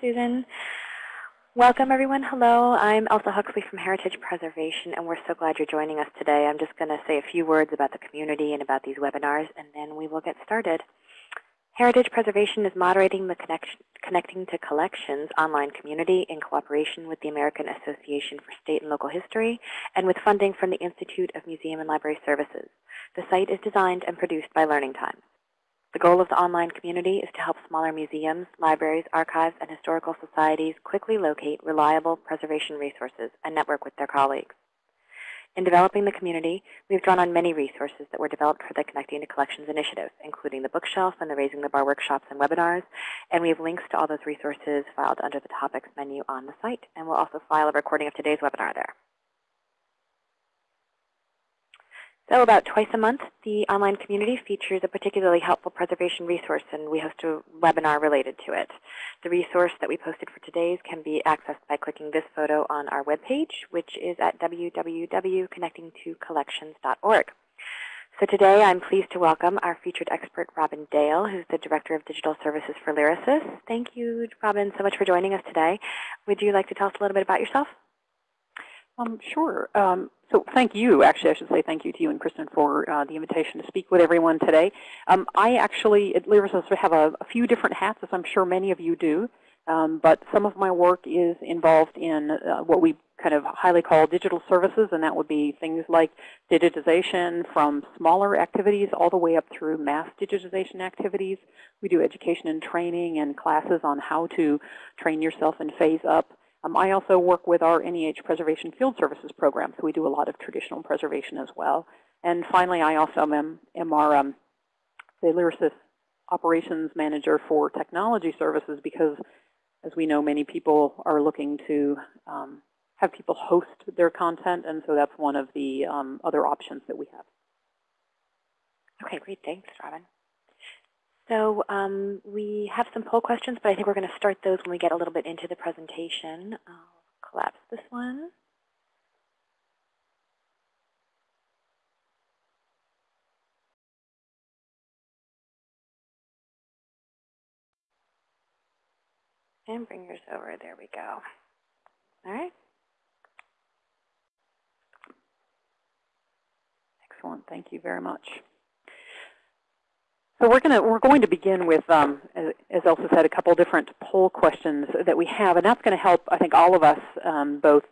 Susan. Welcome, everyone. Hello, I'm Elsa Huxley from Heritage Preservation, and we're so glad you're joining us today. I'm just going to say a few words about the community and about these webinars, and then we will get started. Heritage Preservation is moderating the Connecting to Collections online community in cooperation with the American Association for State and Local History and with funding from the Institute of Museum and Library Services. The site is designed and produced by Learning Times. The goal of the online community is to help smaller museums, libraries, archives, and historical societies quickly locate reliable preservation resources and network with their colleagues. In developing the community, we've drawn on many resources that were developed for the Connecting to Collections initiative, including the bookshelf and the Raising the Bar workshops and webinars, and we have links to all those resources filed under the Topics menu on the site, and we'll also file a recording of today's webinar there. So about twice a month, the online community features a particularly helpful preservation resource, and we host a webinar related to it. The resource that we posted for today's can be accessed by clicking this photo on our webpage, which is at www.connectingtocollections.org. So today I'm pleased to welcome our featured expert, Robin Dale, who's the Director of Digital Services for Lyrasis. Thank you, Robin, so much for joining us today. Would you like to tell us a little bit about yourself? Um, sure. Um, so thank you. Actually, I should say thank you to you and Kristen for uh, the invitation to speak with everyone today. Um, I actually, at Lyrasis, have a, a, few different hats, as I'm sure many of you do. Um, but some of my work is involved in uh, what we kind of highly call digital services, and that would be things like digitization from smaller activities all the way up through mass digitization activities. We do education and training and classes on how to train yourself and phase up um, I also work with our NEH Preservation Field Services program, so we do a lot of traditional preservation as well. And finally, I also am, am our um, the Lyrasis operations manager for technology services because, as we know, many people are looking to um, have people host their content, and so that's one of the um, other options that we have. Okay, great. Thanks, Robin. So um, we have some poll questions, but I think we're going to start those when we get a little bit into the presentation. I'll collapse this one. And bring yours over. There we go. All right. Excellent. Thank you very much. So we're going to we're going to begin with, um, as Elsa said, a couple different poll questions that we have, and that's going to help I think all of us um, both,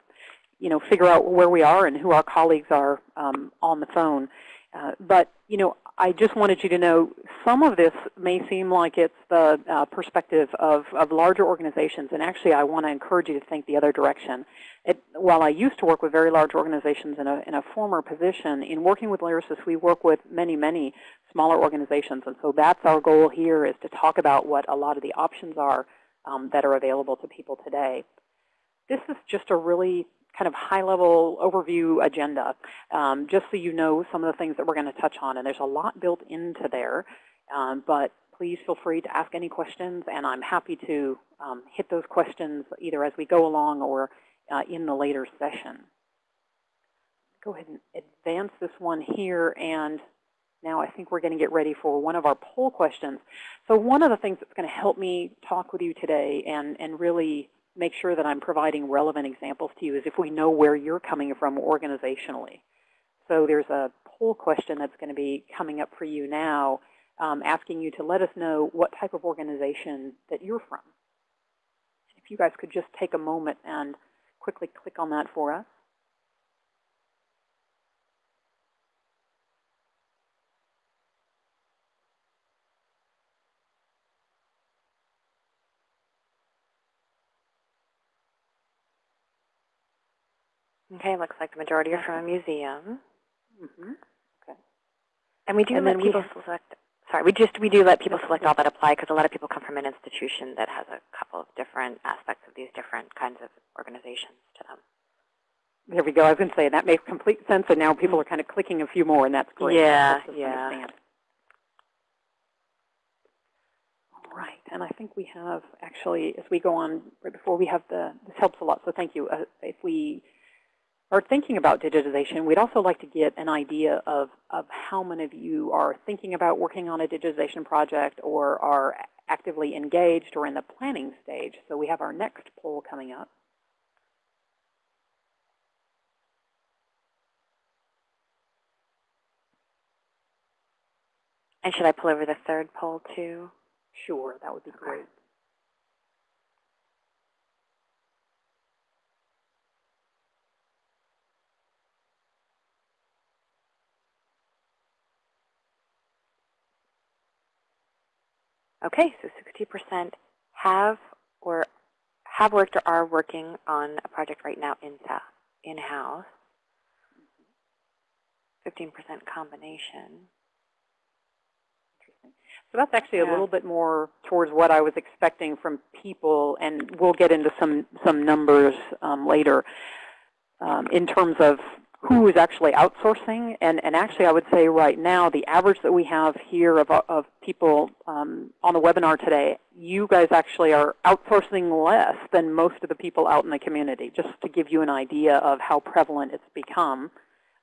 you know, figure out where we are and who our colleagues are um, on the phone. Uh, but you know, I just wanted you to know some of this may seem like it's the uh, perspective of, of larger organizations, and actually I want to encourage you to think the other direction. It, while I used to work with very large organizations in a, in a former position, in working with Lyrasis, we work with many, many smaller organizations. And so that's our goal here is to talk about what a lot of the options are um, that are available to people today. This is just a really kind of high-level overview agenda, um, just so you know some of the things that we're going to touch on. And there's a lot built into there, um, but please feel free to ask any questions, and I'm happy to um, hit those questions either as we go along or uh, in the later session. Go ahead and advance this one here, and now I think we're going to get ready for one of our poll questions. So one of the things that's going to help me talk with you today and, and really make sure that I'm providing relevant examples to you is if we know where you're coming from organizationally. So there's a poll question that's going to be coming up for you now, um, asking you to let us know what type of organization that you're from. If you guys could just take a moment and quickly click on that for us. Okay, looks like the majority are from a museum. Mm -hmm. Okay. And we do and let people select. Sorry, we just we do let people select all that apply because a lot of people come from an institution that has a couple of different aspects of these different kinds of organizations to them. There we go. I was going to say that makes complete sense, and now people are kind of clicking a few more, and that's great. Yeah, yeah. Understand. All right, and I think we have actually, as we go on, right before we have the, this helps a lot. So thank you. Uh, if we are thinking about digitization, we'd also like to get an idea of, of how many of you are thinking about working on a digitization project or are actively engaged or in the planning stage. So we have our next poll coming up. And should I pull over the third poll too? Sure, that would be great. Okay, so 60% have or have worked or are working on a project right now in in-house. 15% combination. So that's actually a little bit more towards what I was expecting from people, and we'll get into some, some numbers um, later um, in terms of who is actually outsourcing. And, and actually, I would say right now, the average that we have here of, of people um, on the webinar today, you guys actually are outsourcing less than most of the people out in the community, just to give you an idea of how prevalent it's become.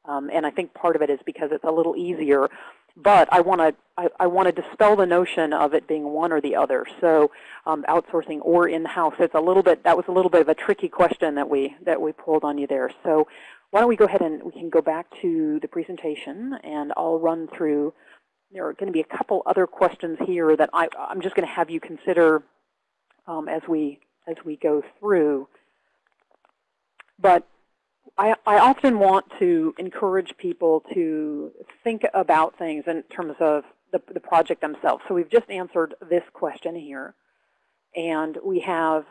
Um, and I think part of it is because it's a little easier but I want to I, I want to dispel the notion of it being one or the other. So um, outsourcing or in-house. It's a little bit that was a little bit of a tricky question that we that we pulled on you there. So why don't we go ahead and we can go back to the presentation and I'll run through. There are going to be a couple other questions here that I, I'm just going to have you consider um, as we as we go through. But I, I, often want to encourage people to think about things in terms of the, the, project themselves. So we've just answered this question here. And we have,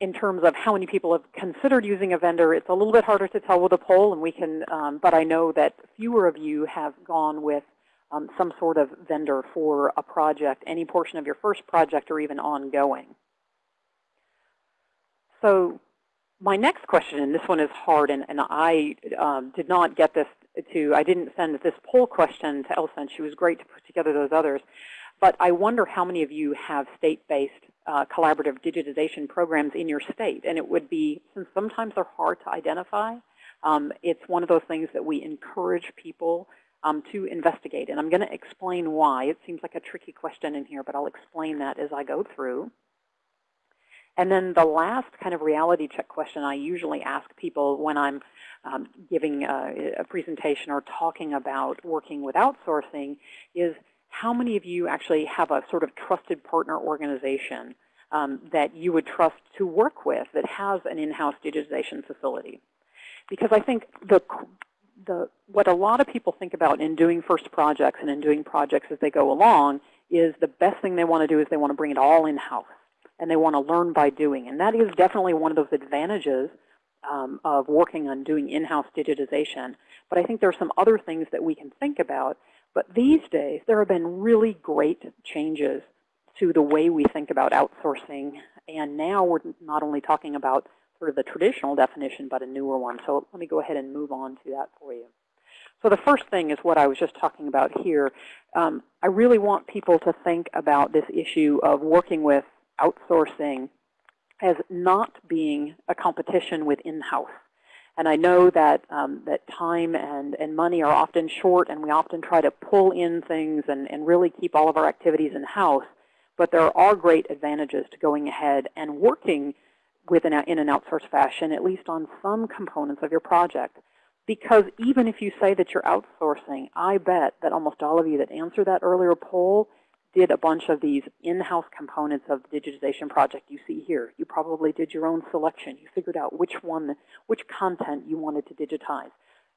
in terms of how many people have considered using a vendor, it's a little bit harder to tell with a poll, and we can, um, but I know that fewer of you have gone with um, some sort of vendor for a project, any portion of your first project or even ongoing. So my next question, and this one is hard, and, and I um, did not get this to, I didn't send this poll question to Elsa, and she was great to put together those others. But I wonder how many of you have state-based uh, collaborative digitization programs in your state. And it would be, since sometimes they're hard to identify, um, it's one of those things that we encourage people um, to investigate. And I'm going to explain why. It seems like a tricky question in here, but I'll explain that as I go through. And then the last kind of reality check question I usually ask people when I'm um, giving a, a, presentation or talking about working with outsourcing is how many of you actually have a sort of trusted partner organization um, that you would trust to work with that has an in-house digitization facility? Because I think the, the, what a lot of people think about in doing first projects and in doing projects as they go along is the best thing they want to do is they want to bring it all in-house and they want to learn by doing. And that is definitely one of those advantages um, of working on doing in-house digitization. But I think there are some other things that we can think about. But these days, there have been really great changes to the way we think about outsourcing. And now we're not only talking about sort of the traditional definition, but a newer one. So let me go ahead and move on to that for you. So the first thing is what I was just talking about here. Um, I really want people to think about this issue of working with outsourcing as not being a competition with in-house. And I know that um, that time and, and money are often short, and we often try to pull in things and, and really keep all of our activities in-house. But there are great advantages to going ahead and working with an, in an outsourced fashion, at least on some components of your project. Because even if you say that you're outsourcing, I bet that almost all of you that answered that earlier poll did a bunch of these in-house components of the digitization project you see here. You probably did your own selection. You figured out which one, which content you wanted to digitize.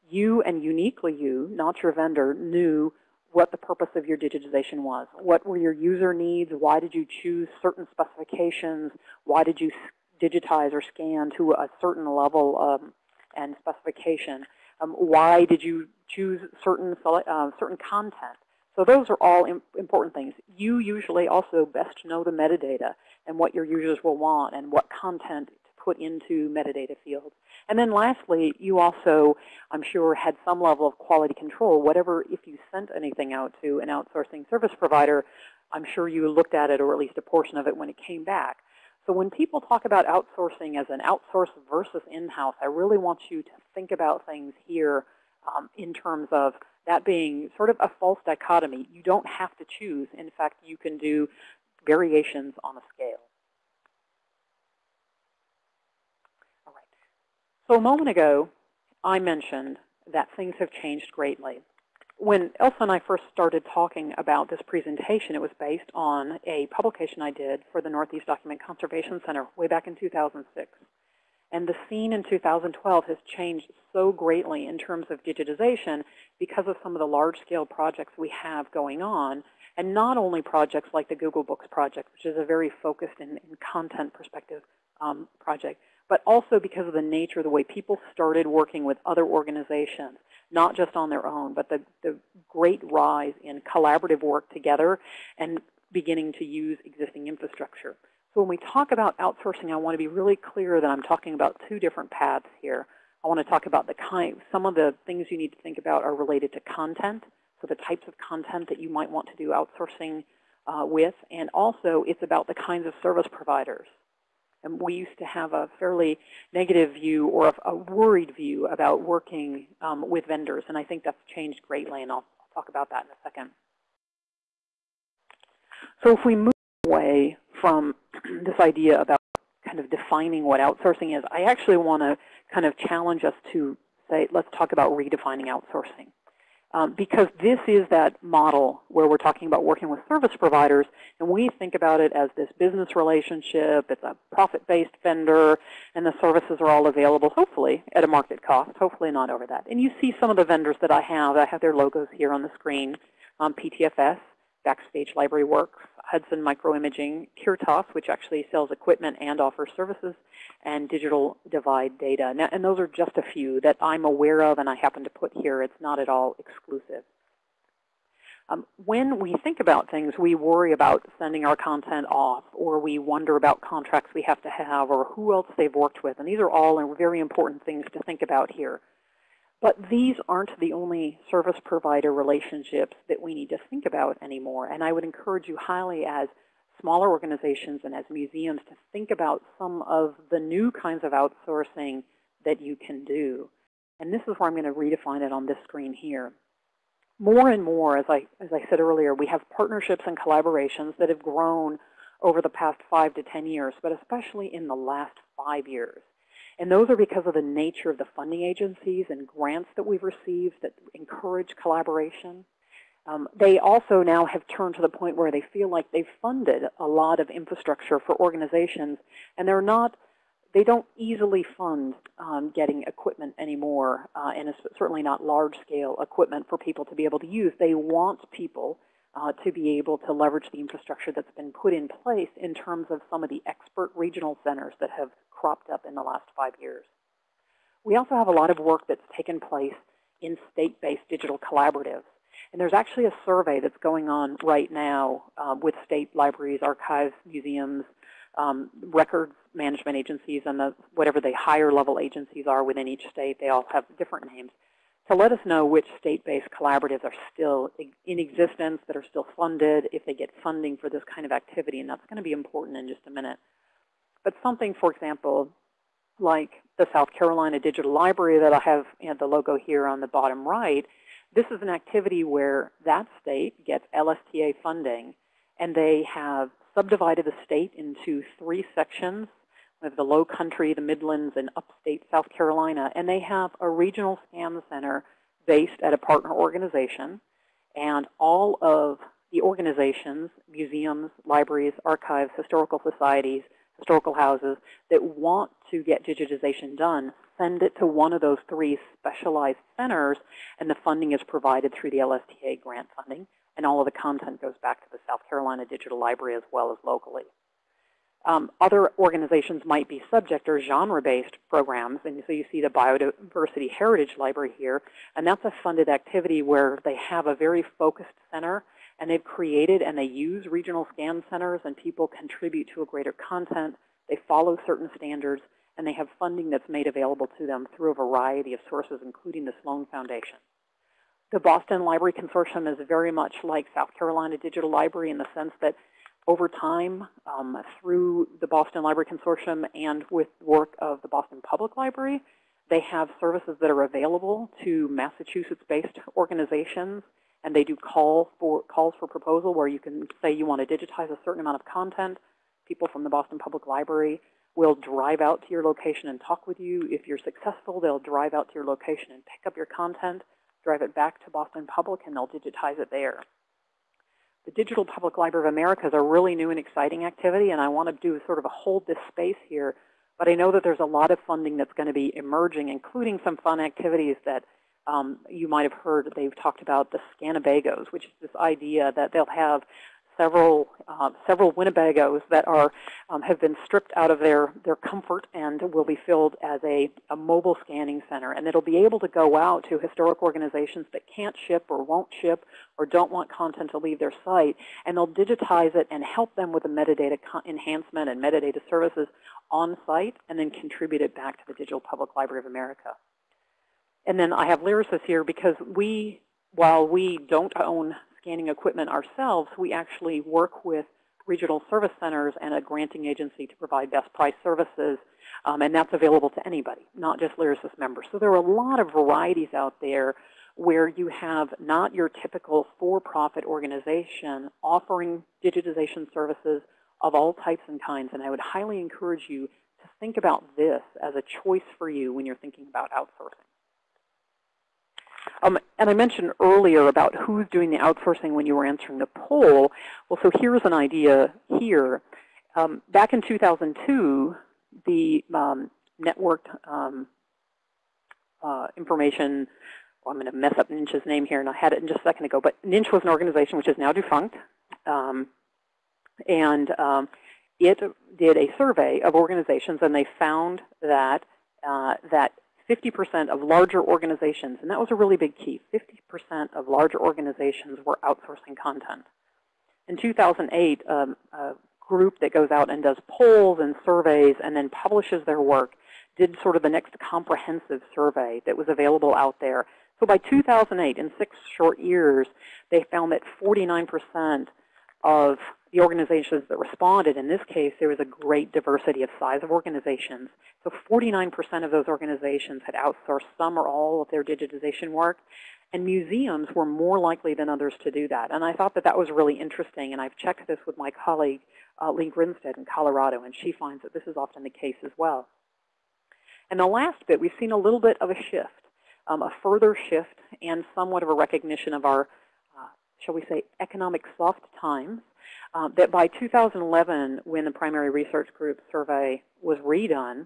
You and uniquely you, not your vendor, knew what the purpose of your digitization was. What were your user needs? Why did you choose certain specifications? Why did you digitize or scan to a certain level um, and specification? Um, why did you choose certain, uh, certain content? So those are all important things. You usually also best know the metadata and what your users will want and what content to put into metadata fields. And then lastly, you also, I'm sure, had some level of quality control. Whatever, if you sent anything out to an outsourcing service provider, I'm sure you looked at it, or at least a portion of it, when it came back. So when people talk about outsourcing as an outsource versus in-house, I really want you to think about things here um, in terms of that being sort of a false dichotomy. You don't have to choose. In fact, you can do variations on a scale. All right. So a moment ago, I mentioned that things have changed greatly. When Elsa and I first started talking about this presentation, it was based on a publication I did for the Northeast Document Conservation Center way back in 2006. And the scene in 2012 has changed so greatly in terms of digitization because of some of the large-scale projects we have going on. And not only projects like the Google Books project, which is a very focused and, content perspective um, project, but also because of the nature of the way people started working with other organizations, not just on their own, but the, the great rise in collaborative work together and beginning to use existing infrastructure. So when we talk about outsourcing, I want to be really clear that I'm talking about two different paths here. I want to talk about the kind, some of the things you need to think about are related to content, so the types of content that you might want to do outsourcing uh, with, and also it's about the kinds of service providers. And we used to have a fairly negative view or a, worried view about working um, with vendors, and I think that's changed greatly, and I'll, I'll talk about that in a second. So if we move away from this idea about kind of defining what outsourcing is, I actually want to kind of challenge us to say, let's talk about redefining outsourcing. Um, because this is that model where we're talking about working with service providers, and we think about it as this business relationship, it's a profit-based vendor, and the services are all available, hopefully, at a market cost, hopefully not over that. And you see some of the vendors that I have. I have their logos here on the screen, um, PTFS, Backstage Library Works, Hudson Microimaging, Kirtas, which actually sells equipment and offers services, and Digital Divide Data. Now, and those are just a few that I'm aware of and I happen to put here. It's not at all exclusive. Um, when we think about things, we worry about sending our content off, or we wonder about contracts we have to have, or who else they've worked with. And these are all very important things to think about here. But these aren't the only service provider relationships that we need to think about anymore. And I would encourage you highly as smaller organizations and as museums to think about some of the new kinds of outsourcing that you can do. And this is where I'm going to redefine it on this screen here. More and more, as I, as I said earlier, we have partnerships and collaborations that have grown over the past five to 10 years, but especially in the last five years. And those are because of the nature of the funding agencies and grants that we've received that encourage collaboration. Um, they also now have turned to the point where they feel like they've funded a lot of infrastructure for organizations, and they're not, they don't easily fund um, getting equipment anymore, uh, and it's certainly not large-scale equipment for people to be able to use. They want people uh, to be able to leverage the infrastructure that's been put in place in terms of some of the expert regional centers that have cropped up in the last five years. We also have a lot of work that's taken place in state-based digital collaboratives. And there's actually a survey that's going on right now um, with state libraries, archives, museums, um, records management agencies, and the, whatever the higher level agencies are within each state. They all have different names to let us know which state-based collaboratives are still in existence, that are still funded, if they get funding for this kind of activity. And that's going to be important in just a minute. But something, for example, like the South Carolina Digital Library that I have you know, the logo here on the bottom right, this is an activity where that state gets LSTA funding, and they have subdivided the state into three sections we have the Low Country, the Midlands, and upstate South Carolina. And they have a regional SCAN center based at a partner organization. And all of the organizations, museums, libraries, archives, historical societies, historical houses that want to get digitization done send it to one of those three specialized centers, and the funding is provided through the LSTA grant funding, and all of the content goes back to the South Carolina Digital Library as well as locally. Um, other organizations might be subject or genre-based programs. And so you see the Biodiversity Heritage Library here. And that's a funded activity where they have a very focused center. And they've created and they use regional scan centers. And people contribute to a greater content. They follow certain standards. And they have funding that's made available to them through a variety of sources, including the Sloan Foundation. The Boston Library Consortium is very much like South Carolina Digital Library in the sense that over time um, through the Boston Library Consortium and with work of the Boston Public Library. They have services that are available to Massachusetts-based organizations and they do call for calls for proposal where you can say you want to digitize a certain amount of content. People from the Boston Public Library will drive out to your location and talk with you. If you're successful, they'll drive out to your location and pick up your content, drive it back to Boston Public, and they'll digitize it there. The Digital Public Library of America is a really new and exciting activity, and I want to do sort of a hold this space here. But I know that there's a lot of funding that's going to be emerging, including some fun activities that um, you might have heard. They've talked about the Scannebagos, which is this idea that they'll have several uh, several Winnebagos that are um, have been stripped out of their their comfort and will be filled as a, a mobile scanning center, and it'll be able to go out to historic organizations that can't ship or won't ship or don't want content to leave their site, and they'll digitize it and help them with the metadata enhancement and metadata services on site, and then contribute it back to the Digital Public Library of America. And then I have Lyrasis here because we, while we don't own scanning equipment ourselves, we actually work with regional service centers and a granting agency to provide best price services, um, and that's available to anybody, not just Lyrasis members. So there are a lot of varieties out there where you have not your typical for-profit organization offering digitization services of all types and kinds, and I would highly encourage you to think about this as a choice for you when you're thinking about outsourcing. Um, and I mentioned earlier about who's doing the outsourcing when you were answering the poll. Well, so here's an idea here. Um, back in 2002, the um, networked um, uh, information, well, I'm going to mess up NINCH's name here, and I had it in just a second ago, but NINCH was an organization which is now defunct. Um, and um, it did a survey of organizations, and they found that uh, that 50% of larger organizations, and that was a really big key, 50% of larger organizations were outsourcing content. In 2008, um, a group that goes out and does polls and surveys and then publishes their work did sort of the next comprehensive survey that was available out there. So by 2008, in six short years, they found that 49% of the organizations that responded, in this case, there was a great diversity of size of organizations. So 49% of those organizations had outsourced some or all of their digitization work. And museums were more likely than others to do that. And I thought that that was really interesting. And I've checked this with my colleague, uh, Leigh Grinstead in Colorado, and she finds that this is often the case as well. And the last bit, we've seen a little bit of a shift, um, a further shift, and somewhat of a recognition of our, uh, shall we say, economic soft times uh, that by 2011, when the primary research group survey was redone,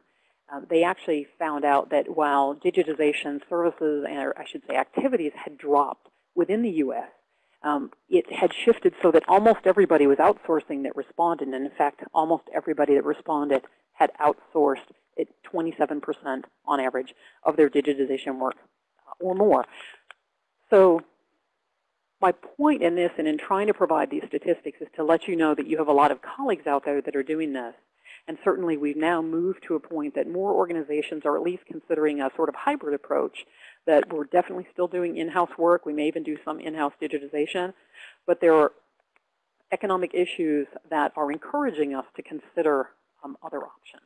uh, they actually found out that while digitization services, or I should say activities, had dropped within the U.S., um, it had shifted so that almost everybody was outsourcing that responded. And in fact, almost everybody that responded had outsourced at 27% on average of their digitization work or more. So my point in this and in trying to provide these statistics is to let you know that you have a lot of colleagues out there that are doing this. And certainly we've now moved to a point that more organizations are at least considering a sort of hybrid approach that we're definitely still doing in-house work. We may even do some in-house digitization. But there are economic issues that are encouraging us to consider um, other options.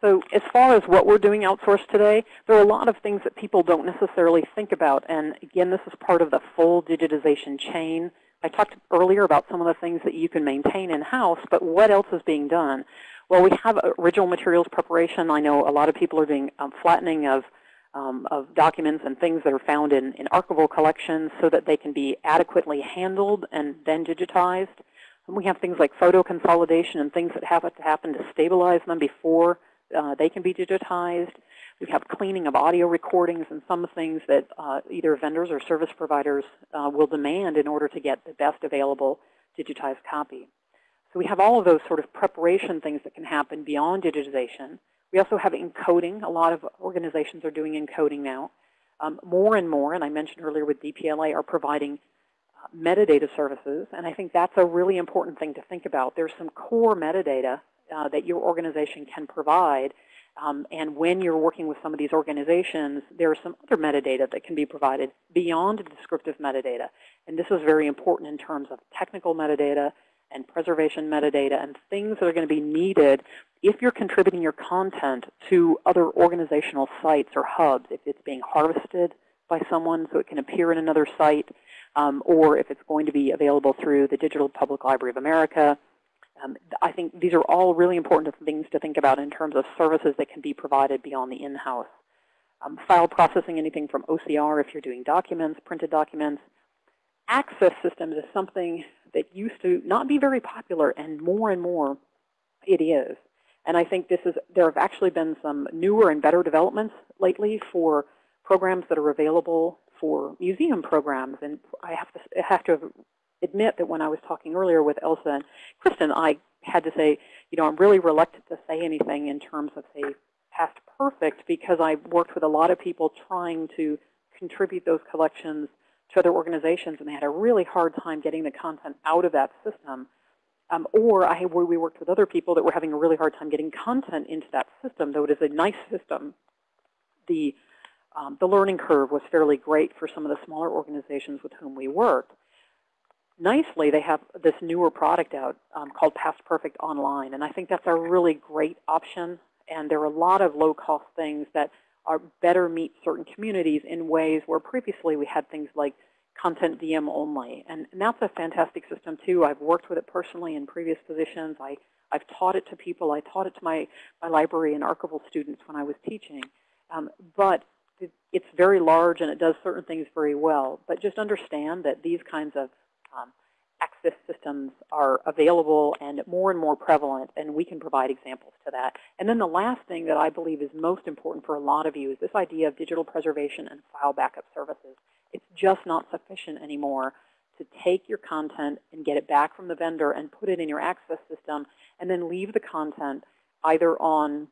So as far as what we're doing outsourced today, there are a lot of things that people don't necessarily think about. And again, this is part of the full digitization chain. I talked earlier about some of the things that you can maintain in-house, but what else is being done? Well, we have original materials preparation. I know a lot of people are doing um, flattening of, um, of documents and things that are found in, in archival collections so that they can be adequately handled and then digitized. And we have things like photo consolidation and things that have to happen to stabilize them before uh, they can be digitized. We have cleaning of audio recordings and some things that uh, either vendors or service providers uh, will demand in order to get the best available digitized copy. So we have all of those sort of preparation things that can happen beyond digitization. We also have encoding. A lot of organizations are doing encoding now. Um, more and more, and I mentioned earlier with DPLA, are providing uh, metadata services. And I think that's a really important thing to think about. There's some core metadata uh, that your organization can provide. Um, and when you're working with some of these organizations, there are some other metadata that can be provided beyond descriptive metadata. And this is very important in terms of technical metadata and preservation metadata and things that are going to be needed if you're contributing your content to other organizational sites or hubs, if it's being harvested by someone so it can appear in another site, um, or if it's going to be available through the Digital Public Library of America. Um, I think these are all really important things to think about in terms of services that can be provided beyond the in-house. Um, file processing, anything from OCR if you're doing documents, printed documents. Access systems is something that used to not be very popular, and more and more it is. And I think this is, there have actually been some newer and better developments lately for programs that are available for museum programs. And I have to, have to admit that when I was talking earlier with Elsa and Kristen, I had to say, you know, I'm really reluctant to say anything in terms of, say, past perfect because I've worked with a lot of people trying to contribute those collections to other organizations, and they had a really hard time getting the content out of that system. Um, or I, we worked with other people that were having a really hard time getting content into that system, though it is a nice system. The, um, the learning curve was fairly great for some of the smaller organizations with whom we worked. Nicely, they have this newer product out um, called PastPerfect Online, and I think that's a really great option. And there are a lot of low-cost things that are better meet certain communities in ways where previously we had things like CONTENTdm only. And, and that's a fantastic system, too. I've worked with it personally in previous positions. I, I've taught it to people. I taught it to my, my library and archival students when I was teaching. Um, but it, it's very large, and it does certain things very well. But just understand that these kinds of um, access systems are available and more and more prevalent, and we can provide examples to that. And then the last thing that I believe is most important for a lot of you is this idea of digital preservation and file backup services. It's just not sufficient anymore to take your content and get it back from the vendor and put it in your access system and then leave the content either on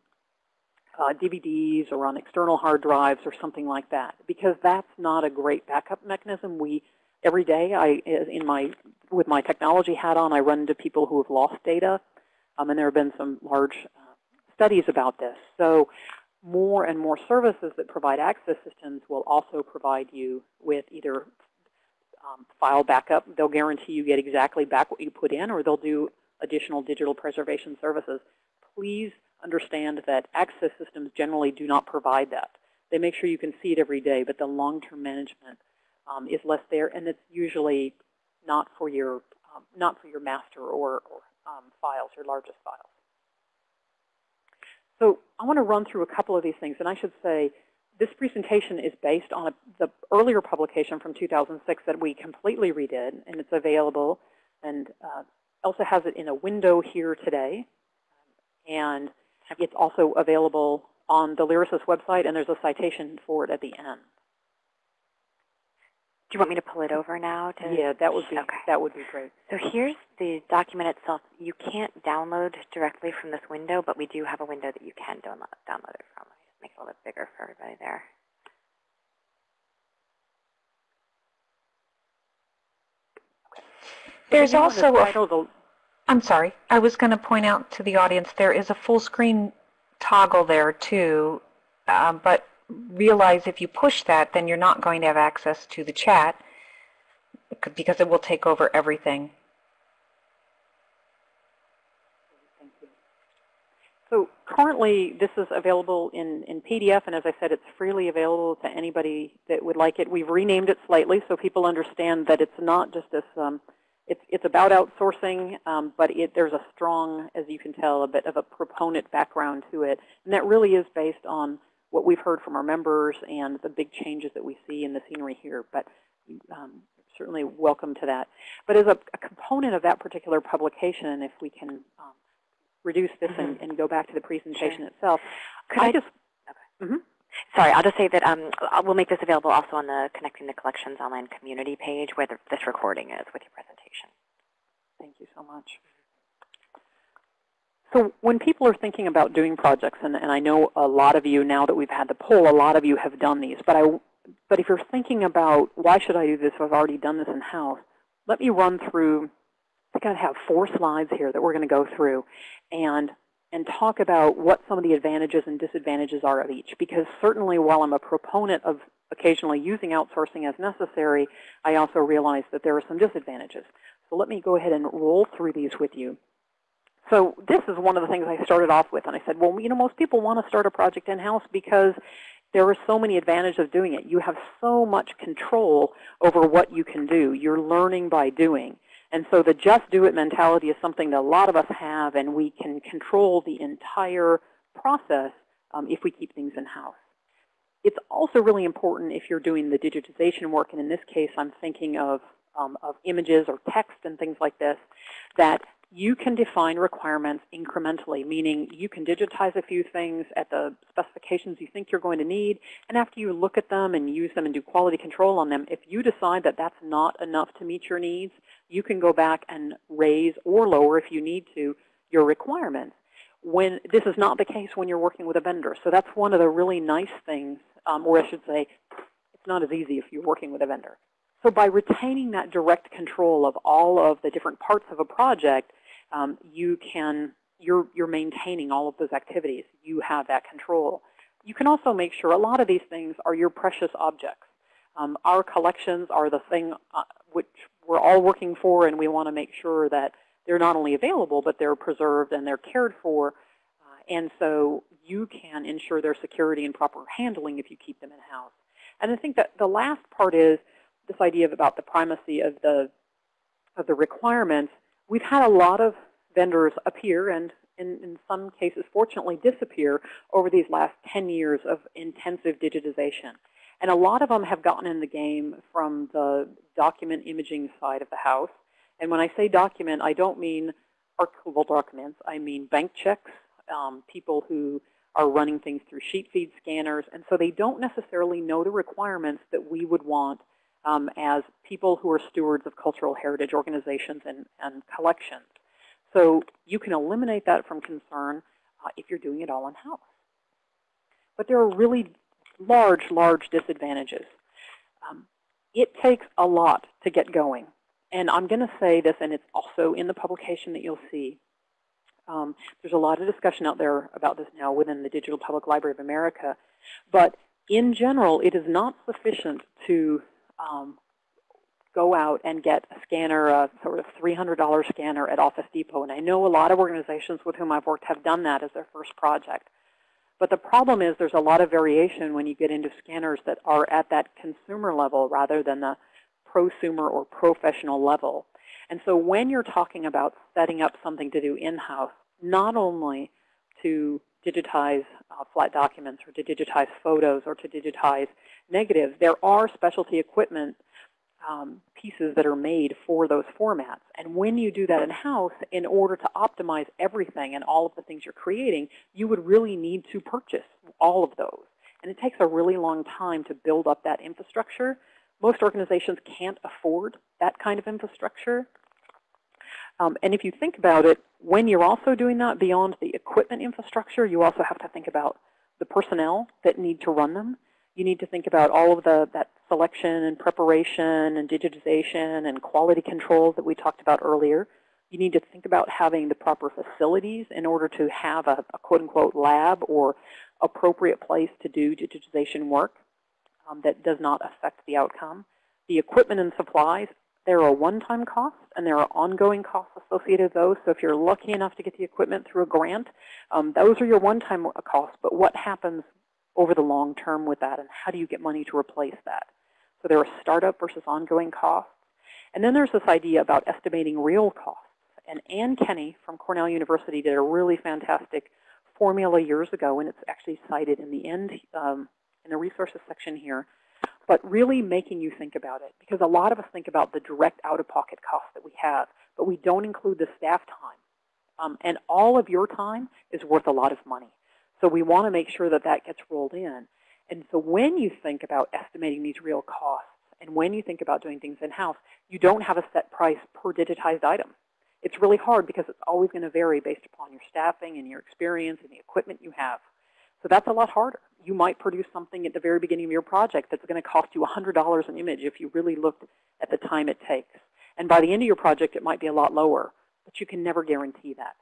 uh, DVDs or on external hard drives or something like that, because that's not a great backup mechanism. We every day, I in my with my technology hat on, I run into people who have lost data, um, and there have been some large uh, studies about this. So more and more services that provide access systems will also provide you with either um, file backup. They'll guarantee you get exactly back what you put in, or they'll do additional digital preservation services. Please understand that access systems generally do not provide that. They make sure you can see it every day, but the long-term management um, is less there, and it's usually not for your um, not for your master or, or um, files, your largest files. So I want to run through a couple of these things, and I should say this presentation is based on a, the earlier publication from 2006 that we completely redid, and it's available. And uh, Elsa has it in a window here today, and it's also available on the Lyrasis website, and there's a citation for it at the end. Do you want me to pull it over now? To, Yeah, that would be Okay. that would be great. So here's the document itself. You can't download directly from this window, but we do have a window that you can download, download it from. Let me just make it a little bit bigger for everybody there. There's Depending on the also a title, the- I'm sorry. I was going to point out to the audience there is a full screen toggle there too, um, but realize if you push that, then you're not going to have access to the chat because it will take over everything. So currently, this is available in, in PDF, and as I said, it's freely available to anybody that would like it. We've renamed it slightly so people understand that it's not just this, um, it's, it's about outsourcing, um, but it, there's a strong, as you can tell, a bit of a proponent background to it. And that really is based on what we've heard from our members and the big changes that we see in the scenery here. But um, certainly welcome to that. But as a, a component of that particular publication, if we can um, reduce this and, and go back to the presentation itself. Could I I just, Mhm. Sorry, I'll just say that um, we'll make this available also on the Connecting the Collections online community page where the, this recording is with your presentation. thank you so much. So when people are thinking about doing projects, and, and I know a lot of you, now that we've had the poll, a lot of you have done these, but, I, but if you're thinking about why should I do this if I've already done this in-house, let me run through, I think I have four slides here that we're going to go through and, and talk about what some of the advantages and disadvantages are of each. Because certainly while I'm a proponent of occasionally using outsourcing as necessary, I also realize that there are some disadvantages. So let me go ahead and roll through these with you. So this is one of the things I started off with, and I said, well, you know, most people want to start a project in-house because there are so many advantages of doing it. You have so much control over what you can do. You're learning by doing. And so the just do it mentality is something that a lot of us have, and we can control the entire process um, if we keep things in-house. It's also really important if you're doing the digitization work, and in this case I'm thinking of, um, of images or text and things like this, that you can define requirements incrementally, meaning you can digitize a few things at the specifications you think you're going to need, and after you look at them and use them and do quality control on them, if you decide that that's not enough to meet your needs, you can go back and raise or lower, if you need to, your requirements. When This is not the case when you're working with a vendor. So that's one of the really nice things, um, or I should say, it's not as easy if you're working with a vendor. So by retaining that direct control of all of the different parts of a project, um, you can, you're, you're maintaining all of those activities. You have that control. You can also make sure a lot of these things are your precious objects. Um, our collections are the thing uh, which we're all working for, and we want to make sure that they're not only available, but they're preserved and they're cared for. Uh, and so you can ensure their security and proper handling if you keep them in-house. And I think that the last part is this idea of about the primacy of the, of the requirements. We've had a lot of vendors appear and in, in some cases, fortunately, disappear over these last 10 years of intensive digitization. And a lot of them have gotten in the game from the document imaging side of the house. And when I say document, I don't mean archival documents. I mean bank checks, um, people who are running things through sheet feed scanners. And so they don't necessarily know the requirements that we would want um, as people who are stewards of cultural heritage organizations and, and collections. So you can eliminate that from concern uh, if you're doing it all in-house. But there are really large, large disadvantages. Um, it takes a lot to get going. And I'm going to say this, and it's also in the publication that you'll see. Um, there's a lot of discussion out there about this now within the Digital Public Library of America. But in general, it is not sufficient to um, go out and get a scanner, a sort of $300 scanner at Office Depot. And I know a lot of organizations with whom I've worked have done that as their first project. But the problem is there's a lot of variation when you get into scanners that are at that consumer level rather than the prosumer or professional level. And so when you're talking about setting up something to do in-house, not only to digitize uh, flat documents or to digitize photos or to digitize negatives, there are specialty equipment um, pieces that are made for those formats. And when you do that in-house, in order to optimize everything and all of the things you're creating, you would really need to purchase all of those. And it takes a really long time to build up that infrastructure. Most organizations can't afford that kind of infrastructure. Um, and if you think about it, when you're also doing that beyond the equipment infrastructure, you also have to think about the personnel that need to run them. You need to think about all of the that selection and preparation and digitization and quality control that we talked about earlier. You need to think about having the proper facilities in order to have a, a quote-unquote lab or appropriate place to do digitization work um, that does not affect the outcome. The equipment and supplies, there are one-time costs and there are ongoing costs associated with those. So if you're lucky enough to get the equipment through a grant, um, those are your one-time costs. But what happens over the long term with that, and how do you get money to replace that? So there are startup versus ongoing costs. And then there's this idea about estimating real costs. And Anne Kenney from Cornell University did a really fantastic formula years ago, and it's actually cited in the end um, in the resources section here, but really making you think about it. Because a lot of us think about the direct out-of-pocket costs that we have, but we don't include the staff time. Um, and all of your time is worth a lot of money. So we want to make sure that that gets rolled in. And so when you think about estimating these real costs, and when you think about doing things in-house, you don't have a set price per digitized item. It's really hard because it's always going to vary based upon your staffing and your experience and the equipment you have. So that's a lot harder. You might produce something at the very beginning of your project that's going to cost you $100 an image if you really looked at the time it takes. And by the end of your project, it might be a lot lower, but you can never guarantee that.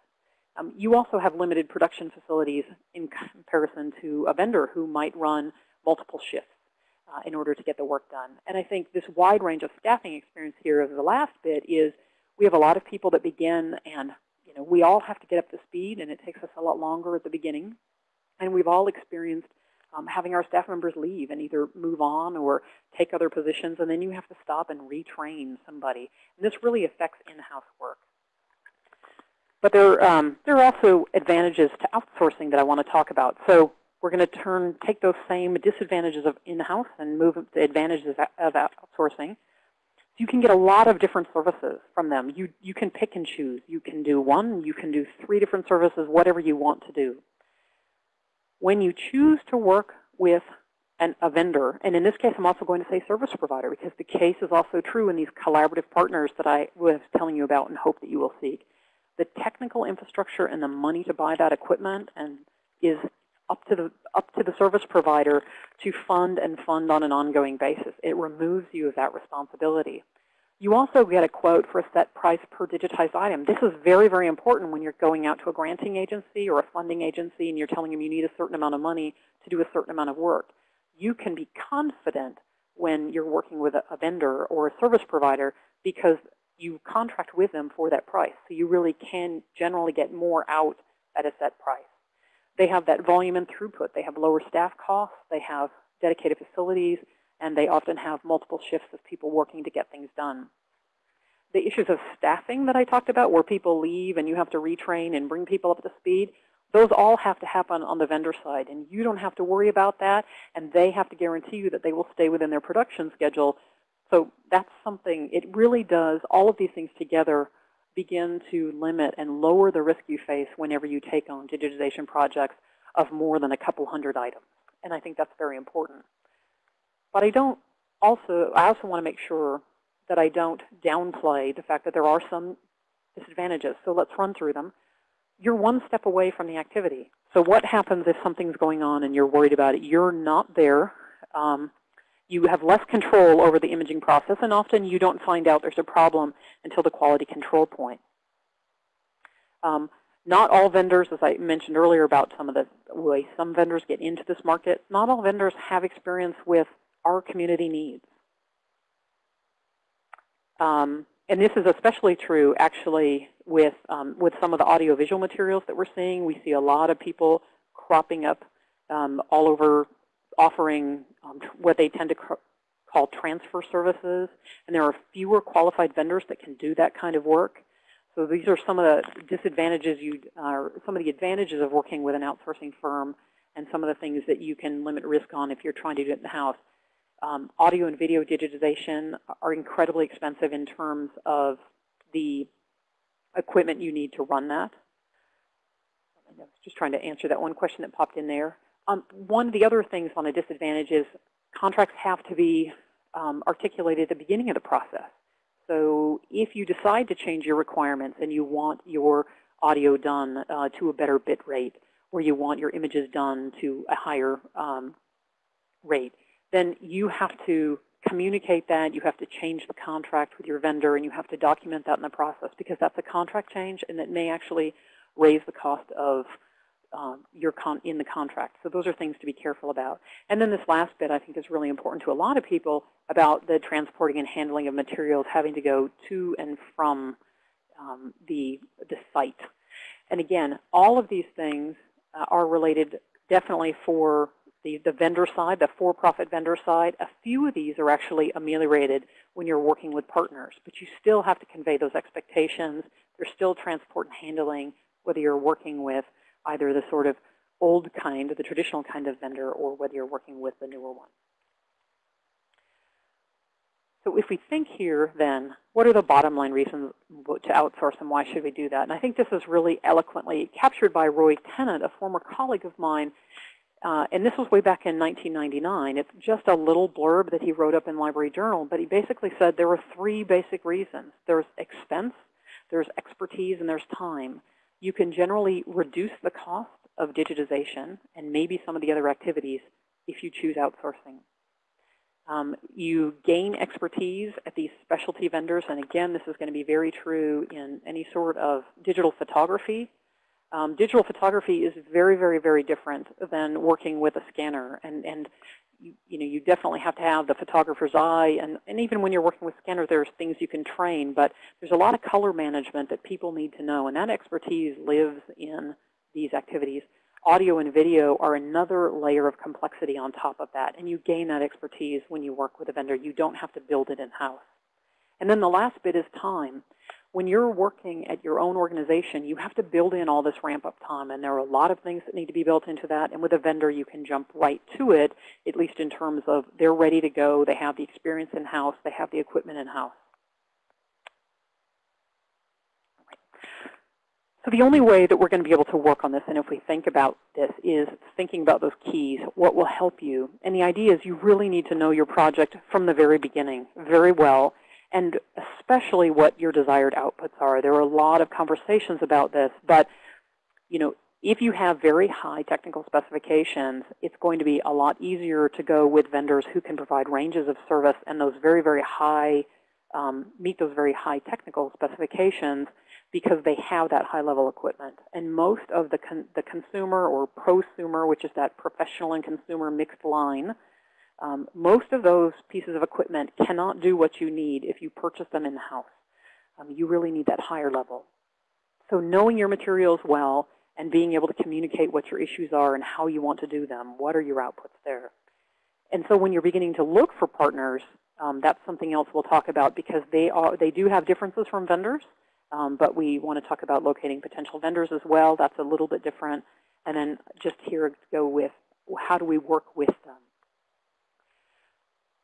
Um, you also have limited production facilities in comparison to a vendor who might run multiple shifts uh, in order to get the work done. And I think this wide range of staffing experience here of the last bit is we have a lot of people that begin and you know, we all have to get up to speed and it takes us a lot longer at the beginning. And we've all experienced um, having our staff members leave and either move on or take other positions, and then you have to stop and retrain somebody. And this really affects in-house work. But there, um, there are also advantages to outsourcing that I want to talk about. So we're going to turn, take those same disadvantages of in-house and move the advantages of outsourcing. You can get a lot of different services from them. You, you can pick and choose. You can do one, you can do three different services, whatever you want to do. When you choose to work with an, a vendor, and in this case I'm also going to say service provider because the case is also true in these collaborative partners that I was telling you about and hope that you will seek. The technical infrastructure and the money to buy that equipment and is up to the up to the service provider to fund and fund on an ongoing basis. It removes you of that responsibility. You also get a quote for a set price per digitized item. This is very, very important when you're going out to a granting agency or a funding agency and you're telling them you need a certain amount of money to do a certain amount of work. You can be confident when you're working with a, a vendor or a service provider because you contract with them for that price. So you really can generally get more out at a set price. They have that volume and throughput. They have lower staff costs. They have dedicated facilities. And they often have multiple shifts of people working to get things done. The issues of staffing that I talked about, where people leave and you have to retrain and bring people up to speed, those all have to happen on the vendor side. And you don't have to worry about that. And they have to guarantee you that they will stay within their production schedule. So that's something, it really does, all of these things together begin to limit and lower the risk you face whenever you take on digitization projects of more than a couple hundred items. And I think that's very important. But I don't also, I also want to make sure that I don't downplay the fact that there are some disadvantages. So let's run through them. You're one step away from the activity. So what happens if something's going on and you're worried about it? You're not there. Um, you have less control over the imaging process, and often you don't find out there's a problem until the quality control point. Um, not all vendors, as I mentioned earlier about some of the way some vendors get into this market, not all vendors have experience with our community needs. Um, and this is especially true, actually, with, um, with some of the audiovisual materials that we're seeing. We see a lot of people cropping up um, all over offering um, what they tend to call transfer services. And there are fewer qualified vendors that can do that kind of work. So these are some of the disadvantages you, uh, some of the advantages of working with an outsourcing firm and some of the things that you can limit risk on if you're trying to do it in the house. Um, audio and video digitization are incredibly expensive in terms of the equipment you need to run that. I was just trying to answer that one question that popped in there. Um, one of the other things on a disadvantage is contracts have to be um, articulated at the beginning of the process. So if you decide to change your requirements and you want your audio done uh, to a better bit rate, or you want your images done to a higher um, rate, then you have to communicate that. You have to change the contract with your vendor, and you have to document that in the process because that's a contract change, and it may actually raise the cost of um, your in the contract. So those are things to be careful about. And then this last bit I think is really important to a lot of people about the transporting and handling of materials having to go to and from um, the, the site. And again, all of these things uh, are related definitely for the, the vendor side, the for-profit vendor side. A few of these are actually ameliorated when you're working with partners, but you still have to convey those expectations. There's still transport and handling, whether you're working with either the sort of old kind, the traditional kind of vendor, or whether you're working with the newer one. So if we think here, then, what are the bottom line reasons to outsource and why should we do that? And I think this is really eloquently captured by Roy Tennant, a former colleague of mine. Uh, and this was way back in 1999. It's just a little blurb that he wrote up in Library Journal, but he basically said there were three basic reasons. There's expense, there's expertise, and there's time you can generally reduce the cost of digitization and maybe some of the other activities if you choose outsourcing. Um, you gain expertise at these specialty vendors, and again, this is going to be very true in any sort of digital photography. Um, digital photography is very, very, very different than working with a scanner, and, and you, you, know, you definitely have to have the photographer's eye. And, and even when you're working with scanners, there's things you can train. But there's a lot of color management that people need to know. And that expertise lives in these activities. audio and video are another layer of complexity on top of that, and you gain that expertise when you work with a vendor. You don't have to build it in-house. And then the last bit is time. When you're working at your own organization, you have to build in all this ramp-up time, and there are a lot of things that need to be built into that. And with a vendor, you can jump right to it, at least in terms of they're ready to go, they have the experience in-house, they have the equipment in-house. So the only way that we're going to be able to work on this, and if we think about this, is thinking about those keys, what will help you. And the idea is you really need to know your project from the very beginning very well, and especially what your desired outputs are. There are a lot of conversations about this, but you know, if you have very high technical specifications, it's going to be a lot easier to go with vendors who can provide ranges of service and those very, very high, um, meet those very high technical specifications because they have that high-level equipment. And most of the, con the consumer or prosumer, which is that professional and consumer mixed line, um, most of those pieces of equipment cannot do what you need if you purchase them in-house. Um, you really need that higher level. So knowing your materials well and being able to communicate what your issues are and how you want to do them, what are your outputs there. And so when you're beginning to look for partners, um, that's something else we'll talk about because they, are, they do have differences from vendors. Um, but we want to talk about locating potential vendors as well. That's a little bit different. And then just here go with how do we work with them.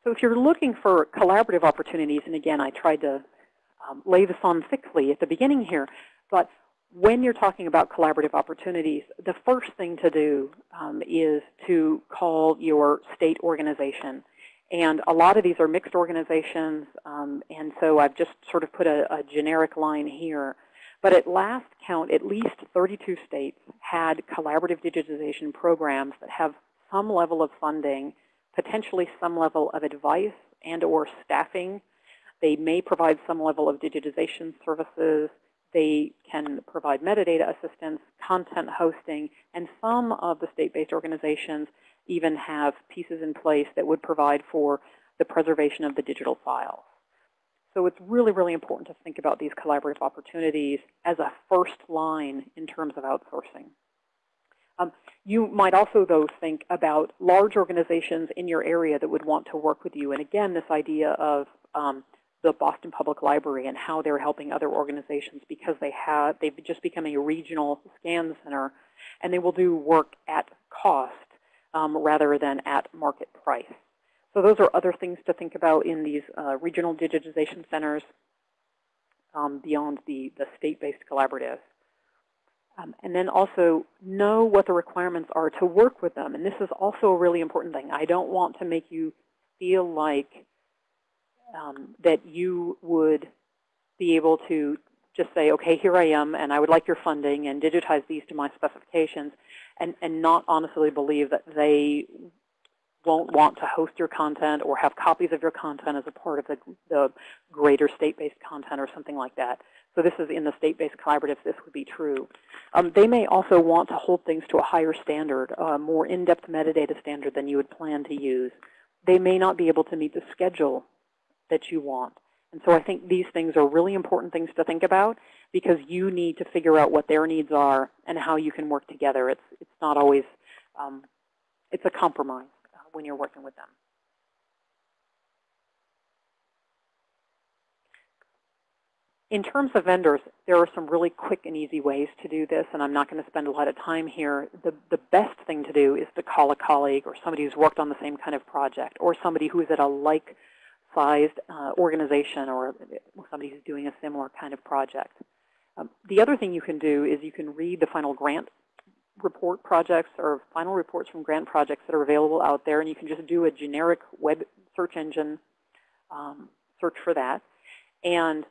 So if you're looking for collaborative opportunities, and again, I tried to um, lay this on thickly at the beginning here, but when you're talking about collaborative opportunities, the first thing to do um, is to call your state organization. And a lot of these are mixed organizations, um, and so I've just sort of put a, a, generic line here. But at last count, at least 32 states had collaborative digitization programs that have some level of funding, potentially some level of advice and or staffing. They may provide some level of digitization services. They can provide metadata assistance, content hosting, and some of the state-based organizations even have pieces in place that would provide for the preservation of the digital files. So it's really, really important to think about these collaborative opportunities as a first line in terms of outsourcing. Um, you might also, though, think about large organizations in your area that would want to work with you. And again, this idea of um, the Boston Public Library and how they're helping other organizations because they have they've just become a regional scan center, and they will do work at cost um, rather than at market price. So those are other things to think about in these uh, regional digitization centers um, beyond the, the state-based collaboratives. Um, and then also know what the requirements are to work with them. And this is also a really important thing. I don't want to make you feel like um, that you would be able to just say, okay, here I am, and I would like your funding, and digitize these to my specifications, and, and not honestly believe that they won't want to host your content or have copies of your content as a part of the, the greater state-based content or something like that. So this is in the state-based collaboratives, this would be true. Um, they may also want to hold things to a higher standard, a more in-depth metadata standard than you would plan to use. They may not be able to meet the schedule that you want. And so I think these things are really important things to think about because you need to figure out what their needs are and how you can work together. It's, it's not always, um, it's a compromise uh, when you're working with them. In terms of vendors, there are some really quick and easy ways to do this, and I'm not going to spend a lot of time here. The, the best thing to do is to call a colleague or somebody who's worked on the same kind of project or somebody who is at a like sized uh, organization or somebody who's doing a similar kind of project. Um, the other thing you can do is you can read the final grant report projects or final reports from grant projects that are available out there, and you can just do a generic web search engine um, search for that. And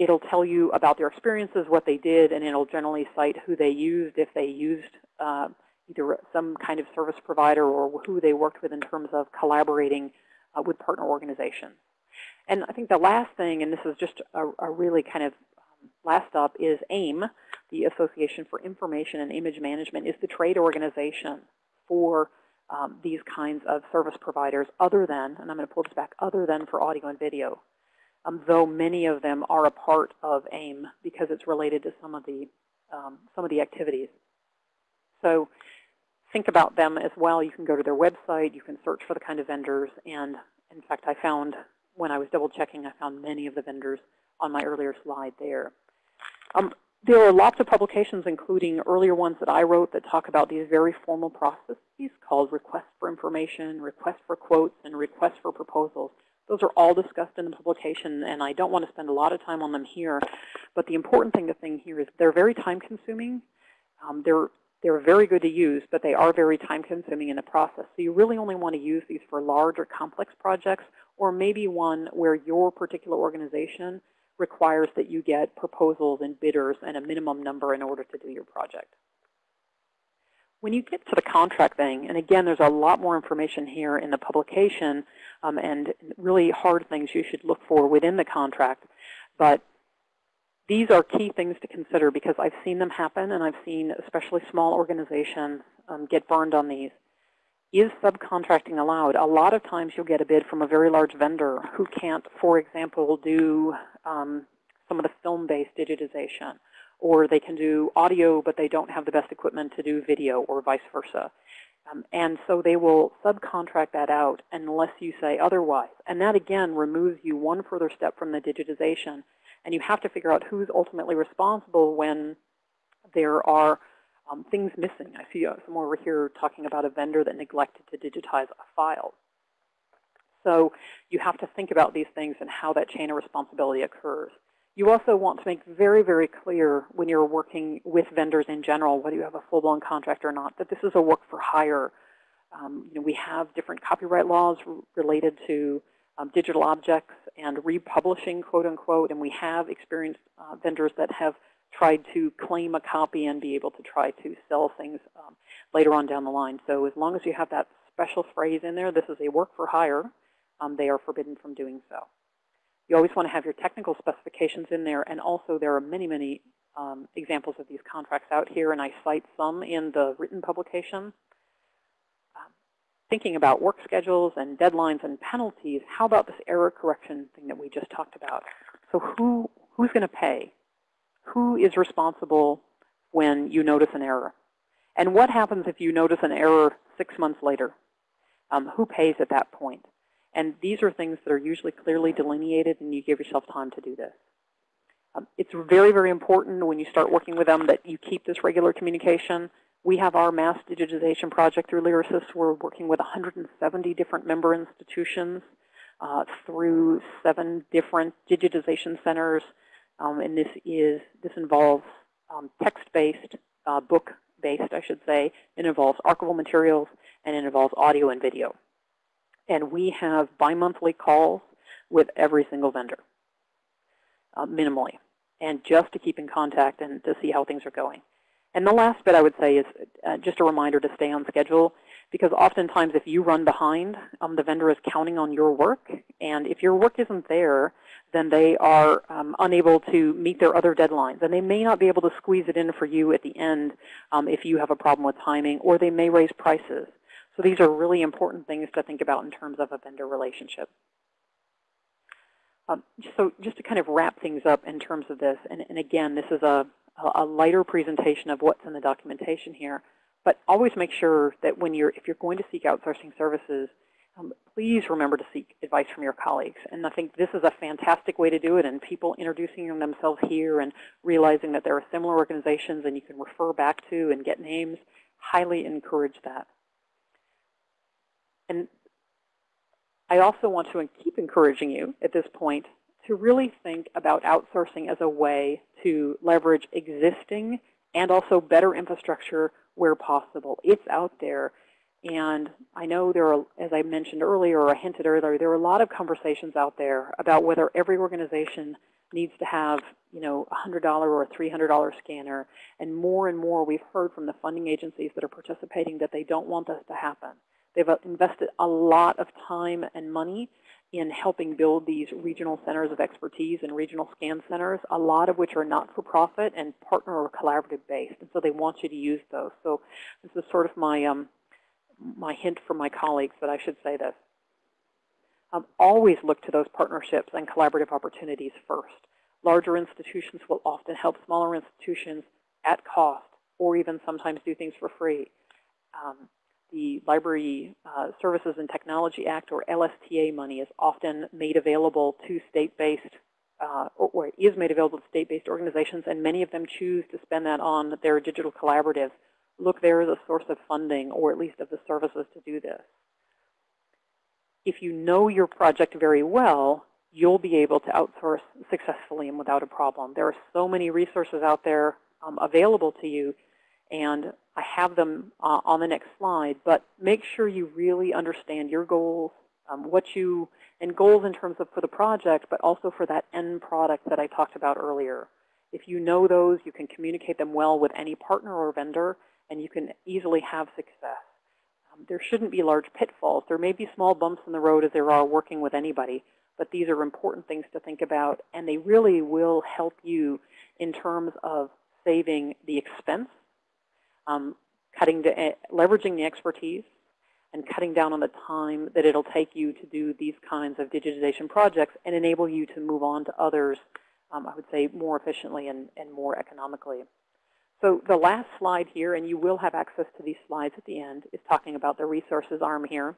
it'll tell you about their experiences, what they did, and it'll generally cite who they used, if they used uh, either some kind of service provider or who they worked with in terms of collaborating uh, with partner organizations. And I think the last thing, and this is just a, a really kind of um, last up, is AIM, the Association for Information and Image Management, is the trade organization for um, these kinds of service providers other than, and I'm going to pull this back, other than for audio and video, um, though many of them are a part of AIM because it's related to some of the, um, some of the activities. So think about them as well. You can go to their website. You can search for the kind of vendors. And in fact, I found, when I was double checking, I found many of the vendors on my earlier slide there. Um, there are lots of publications, including earlier ones that I wrote, that talk about these very formal processes called request for information, request for quotes, and request for proposals. Those are all discussed in the publication, and I don't want to spend a lot of time on them here. But the important thing to think here is they're very time-consuming. Um, they're, they're very good to use, but they are very time-consuming in the process. So you really only want to use these for large or complex projects, or maybe one where your particular organization requires that you get proposals and bidders and a minimum number in order to do your project. When you get to the contract thing, and again, there's a lot more information here in the publication um, and really hard things you should look for within the contract, but these are key things to consider because I've seen them happen and I've seen especially small organizations um, get burned on these. Is subcontracting allowed? A lot of times you'll get a bid from a very large vendor who can't, for example, do um, some of the film-based digitization or they can do audio, but they don't have the best equipment to do video, or vice versa. Um, and so they will subcontract that out unless you say otherwise. And that, again, removes you one further step from the digitization. And you have to figure out who's ultimately responsible when there are um, things missing. I see uh, someone over here talking about a vendor that neglected to digitize a file. So you have to think about these things and how that chain of responsibility occurs. You also want to make very, very clear when you're working with vendors in general, whether you have a full-blown contract or not, that this is a work for hire. Um, you know, we have different copyright laws related to um, digital objects and republishing, quote unquote, and we have experienced uh, vendors that have tried to claim a copy and be able to try to sell things um, later on down the line. So as long as you have that special phrase in there, this is a work for hire, um, they are forbidden from doing so. You always want to have your technical specifications in there, and also there are many, many um, examples of these contracts out here, and I cite some in the written publication. Um, thinking about work schedules and deadlines and penalties, how about this error correction thing that we just talked about? So who, who's going to pay? Who is responsible when you notice an error? And what happens if you notice an error six months later? Um, who pays at that point? And these are things that are usually clearly delineated, and you give yourself time to do this. Um, it's very, very important when you start working with them that you keep this regular communication. We have our mass digitization project through Lyrasis. We're working with 170 different member institutions uh, through seven different digitization centers. Um, and this is this involves um, text-based, uh, book-based, I should say. It involves archival materials, and it involves audio and video. And we have bi-monthly calls with every single vendor, uh, minimally, and just to keep in contact and to see how things are going. And the last bit I would say is uh, just a reminder to stay on schedule, because oftentimes if you run behind, um, the vendor is counting on your work. And if your work isn't there, then they are um, unable to meet their other deadlines. And they may not be able to squeeze it in for you at the end um, if you have a problem with timing, or they may raise prices. So these are really important things to think about in terms of a vendor relationship. Um, so just to kind of wrap things up in terms of this, and, and again, this is a, a lighter presentation of what's in the documentation here, but always make sure that when you're, if you're going to seek outsourcing services, um, please remember to seek advice from your colleagues. And I think this is a fantastic way to do it, and people introducing themselves here and realizing that there are similar organizations and you can refer back to and get names, highly encourage that. And I also want to keep encouraging you at this point to really think about outsourcing as a way to leverage existing and also better infrastructure where possible. It's out there. And I know there are, as I mentioned earlier or I hinted earlier, there are a lot of conversations out there about whether every organization needs to have, you know, a $100 or a $300 scanner. And more and more we've heard from the funding agencies that are participating that they don't want this to happen. They've uh, invested a lot of time and money in helping build these regional centers of expertise and regional scan centers, a lot of which are not-for-profit and partner or collaborative based. And so they want you to use those. So this is sort of my, um, my hint for my colleagues that I should say this. Um, always look to those partnerships and collaborative opportunities first. Larger institutions will often help smaller institutions at cost or even sometimes do things for free um, the Library uh, Services and Technology Act, or LSTA money, is often made available to state-based, uh, or, is made available to state-based organizations, and many of them choose to spend that on their digital collaborative. Look there as a source of funding, or at least of the services to do this. If you know your project very well, you'll be able to outsource successfully and without a problem. There are so many resources out there um, available to you, and I have them uh, on the next slide, but make sure you really understand your goals, um, what you, and goals in terms of for the project, but also for that end product that I talked about earlier. If you know those, you can communicate them well with any partner or vendor, and you can easily have success. Um, there shouldn't be large pitfalls. There may be small bumps in the road as there are working with anybody, but these are important things to think about, and they really will help you in terms of saving the expense, um, cutting the, uh, leveraging the expertise, and cutting down on the time that it'll take you to do these kinds of digitization projects and enable you to move on to others, um, I would say, more efficiently and, and more economically. So the last slide here, and you will have access to these slides at the end, is talking about the resources arm here.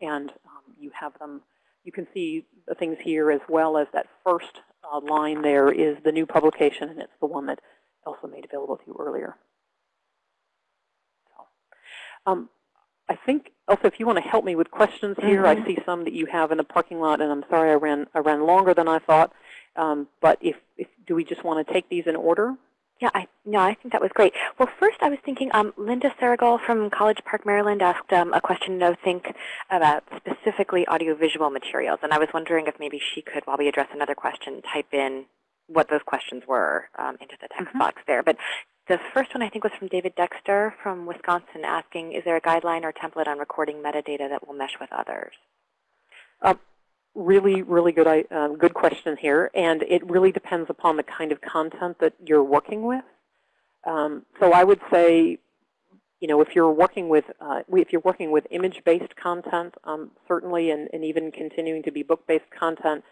And um, you have them, you can see the things here as well as that first uh, line there is the new publication, and it's the one that Elsa made available to you earlier. Um, I think, also, if you want to help me with questions here, mm -hmm. I see some that you have in the parking lot, and I'm sorry I ran, I ran longer than I thought. Um, but if, if, do we just want to take these in order? Yeah, I, no, I think that was great. Well, first I was thinking um, Linda Saragal from College Park, Maryland asked um, a question, I think, about specifically audiovisual materials. And I was wondering if maybe she could, while we address another question, type in what those questions were um, into the text mm -hmm. box there. But the first one I think was from David Dexter from Wisconsin asking, is there a guideline or template on recording metadata that will mesh with others? Uh, really, really good, uh, good question here. And it really depends upon the kind of content that you're working with. Um, so I would say, you know, if you're working with, uh, if you're working with image-based content, um, certainly, and, and even continuing to be book-based content,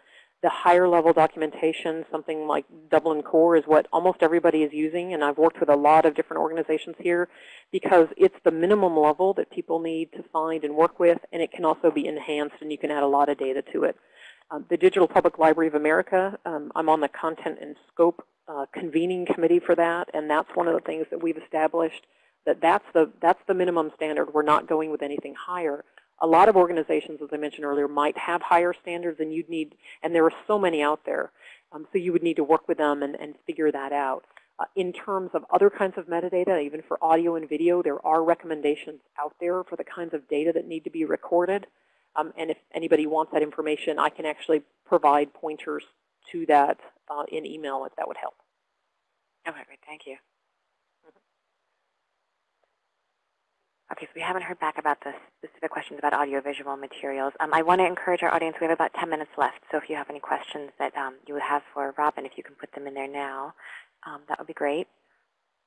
the higher level documentation, something like Dublin Core is what almost everybody is using, and I've worked with a lot of different organizations here because it's the minimum level that people need to find and work with, and it can also be enhanced, and you can add a lot of data to it. Um, the Digital Public Library of America, um, I'm on the Content and Scope uh, Convening Committee for that, and that's one of the things that we've established, that that's the, that's the minimum standard. We're not going with anything higher a lot of organizations, as I mentioned earlier, might have higher standards and you'd need, and there are so many out there. Um, so you would need to work with them and, and figure that out. Uh, in terms of other kinds of metadata, even for audio and video, there are recommendations out there for the kinds of data that need to be recorded. Um, and if anybody wants that information, I can actually provide pointers to that uh, in email if that would help. Okay, great. Thank you. Okay, so we haven't heard back about the specific questions about audiovisual materials. Um, I want to encourage our audience, we have about 10 minutes left, so if you have any questions that um, you would have for Robin, if you can put them in there now, um, that would be great.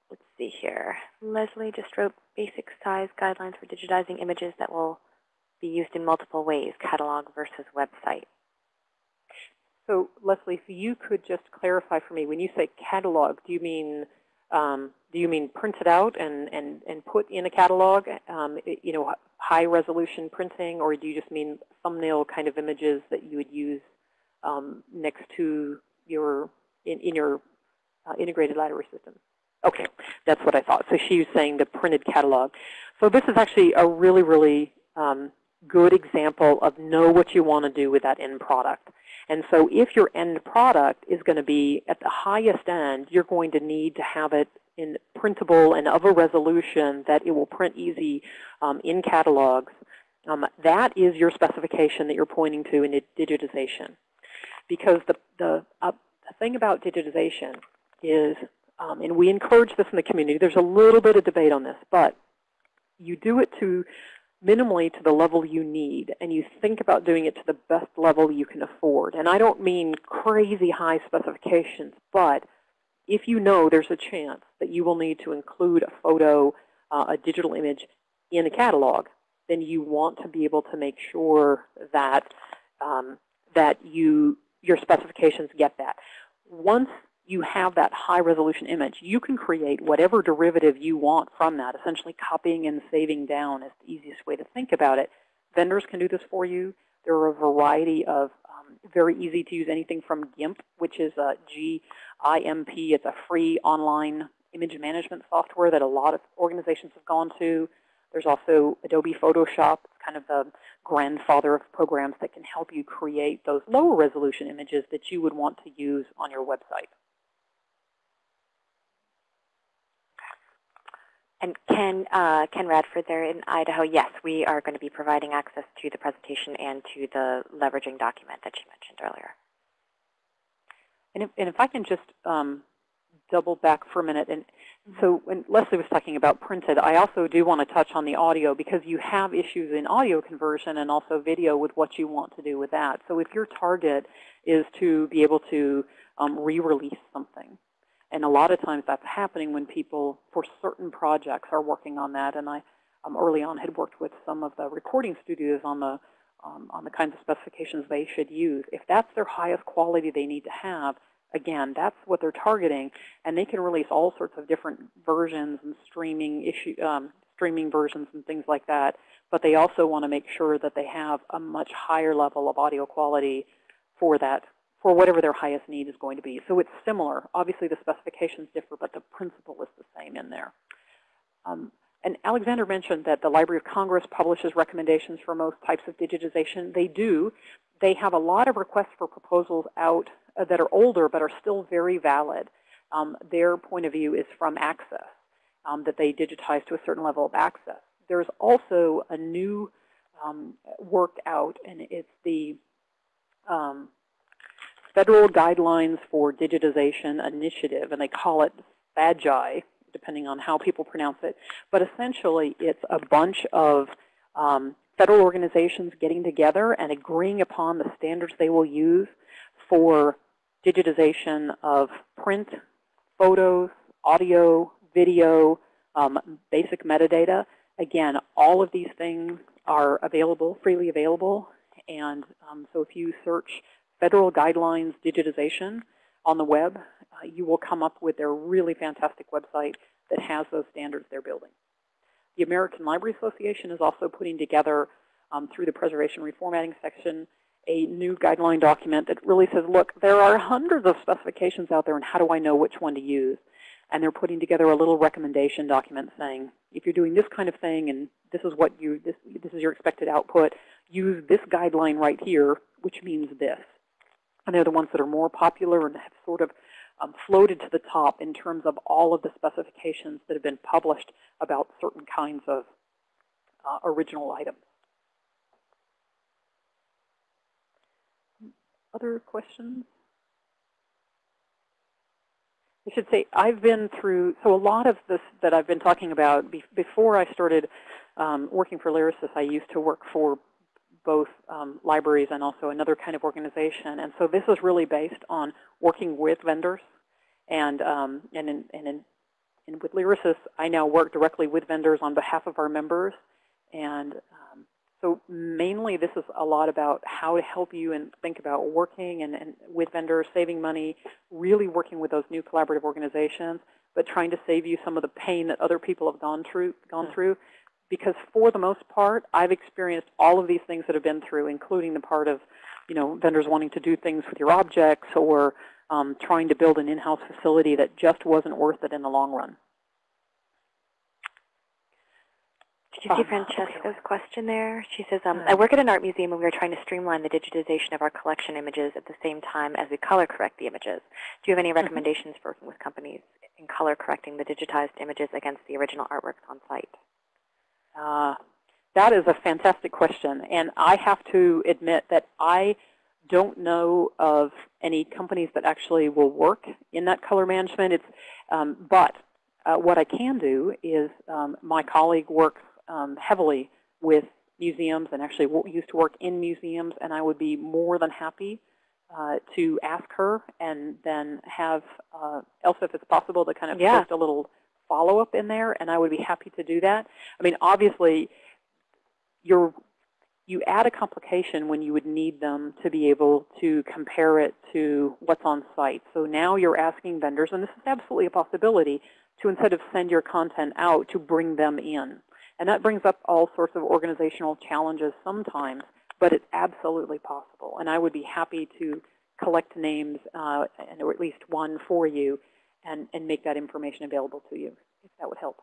Let's see here. Leslie just wrote basic size guidelines for digitizing images that will be used in multiple ways, catalog versus website. So Leslie, if you could just clarify for me, when you say catalog, do you mean um, do you mean print it out and, and, and put in a catalog, um, you know, high resolution printing, or do you just mean thumbnail kind of images that you would use um, next to your, in, in your uh, integrated library system? Okay, that's what I thought. So she was saying the printed catalog. So this is actually a really, really um, good example of know what you want to do with that end product. And so if your end product is going to be at the highest end, you're going to need to have it in printable and of a resolution that it will print easy um, in catalogs. Um, that is your specification that you're pointing to in digitization. Because the, the, uh, the thing about digitization is, um, and we encourage this in the community, there's a little bit of debate on this, but you do it to minimally to the level you need, and you think about doing it to the best level you can afford. And I don't mean crazy high specifications, but if you know there's a chance that you will need to include a photo, uh, a digital image in a catalog, then you want to be able to make sure that um, that you your specifications get that. Once you have that high resolution image. You can create whatever derivative you want from that, essentially copying and saving down is the easiest way to think about it. Vendors can do this for you. There are a variety of um, very easy to use anything from GIMP, which is a G-I-M-P. It's a free online image management software that a lot of organizations have gone to. There's also Adobe Photoshop, kind of the grandfather of programs that can help you create those lower resolution images that you would want to use on your website. And Ken, uh, Ken Radford there in Idaho, yes, we are going to be providing access to the presentation and to the leveraging document that you mentioned earlier. And if, and if I can just um, double back for a minute. And so when Leslie was talking about printed, I also do want to touch on the audio because you have issues in audio conversion and also video with what you want to do with that. So if your target is to be able to um, re-release something, and a lot of times that's happening when people, for certain projects, are working on that. And I um, early on had worked with some of the recording studios on the um, on the kinds of specifications they should use. If that's their highest quality they need to have, again, that's what they're targeting, and they can release all sorts of different versions and streaming issue, um, streaming versions and things like that. But they also want to make sure that they have a much higher level of audio quality for that, for whatever their highest need is going to be. So it's similar. Obviously, the specifications differ, but the principle is the same in there. Um, and Alexander mentioned that the Library of Congress publishes recommendations for most types of digitization. They do. They have a lot of requests for proposals out uh, that are older but are still very valid. Um, their point of view is from access, um, that they digitize to a certain level of access. There's also a new um, work out, and it's the um, Federal Guidelines for Digitization Initiative, and they call it FADGI, depending on how people pronounce it. But essentially, it's a bunch of um, federal organizations getting together and agreeing upon the standards they will use for digitization of print, photos, audio, video, um, basic metadata. Again, all of these things are available, freely available. And um, so if you search federal guidelines digitization on the web, uh, you will come up with their really fantastic website that has those standards they're building. The American Library Association is also putting together, um, through the preservation reformatting section, a new guideline document that really says, look, there are hundreds of specifications out there, and how do I know which one to use? And they're putting together a little recommendation document saying, if you're doing this kind of thing and this is what you this, this is your expected output, use this guideline right here, which means this. And they're the ones that are more popular and have sort of um, floated to the top in terms of all of the specifications that have been published about certain kinds of uh, original items. Other questions? I should say I've been through, so a lot of this that I've been talking about, be, before I started um, working for Lyrasis, I used to work for both um, libraries and also another kind of organization. And so this is really based on working with vendors. And, um, and, in, and, in, and with Lyrasis, I now work directly with vendors on behalf of our members. And um, so mainly this is a lot about how to help you and think about working and, and with vendors, saving money, really working with those new collaborative organizations, but trying to save you some of the pain that other people have gone through, gone through because for the most part, I've experienced all of these things that have been through, including the part of, you know, vendors wanting to do things with your objects or um, trying to build an in-house facility that just wasn't worth it in the long run. Did you see Um, Francesca's question there? She says, um, I work at an art museum and we are trying to streamline the digitization of our collection images at the same time as we color correct the images. Do you have any recommendations for working with companies in color correcting the digitized images against the original artworks on site? Uh, that is a fantastic question. And I have to admit that I don't know of any companies that actually will work in that color management. It's, um, but uh, what I can do is um, my colleague works um, heavily with museums and actually used to work in museums, and I would be more than happy uh, to ask her and then have uh, Elsa, if it's possible, to kind of Yeah. post a little follow-up in there, and I would be happy to do that. I mean, obviously, you're you add a complication when you would need them to be able to compare it to what's on site. So now you're asking vendors, and this is absolutely a possibility, to instead of send your content out, to bring them in. And that brings up all sorts of organizational challenges sometimes, but it's absolutely possible. And I would be happy to collect names, uh, or at least one for you, and, and make that information available to you, if that would help.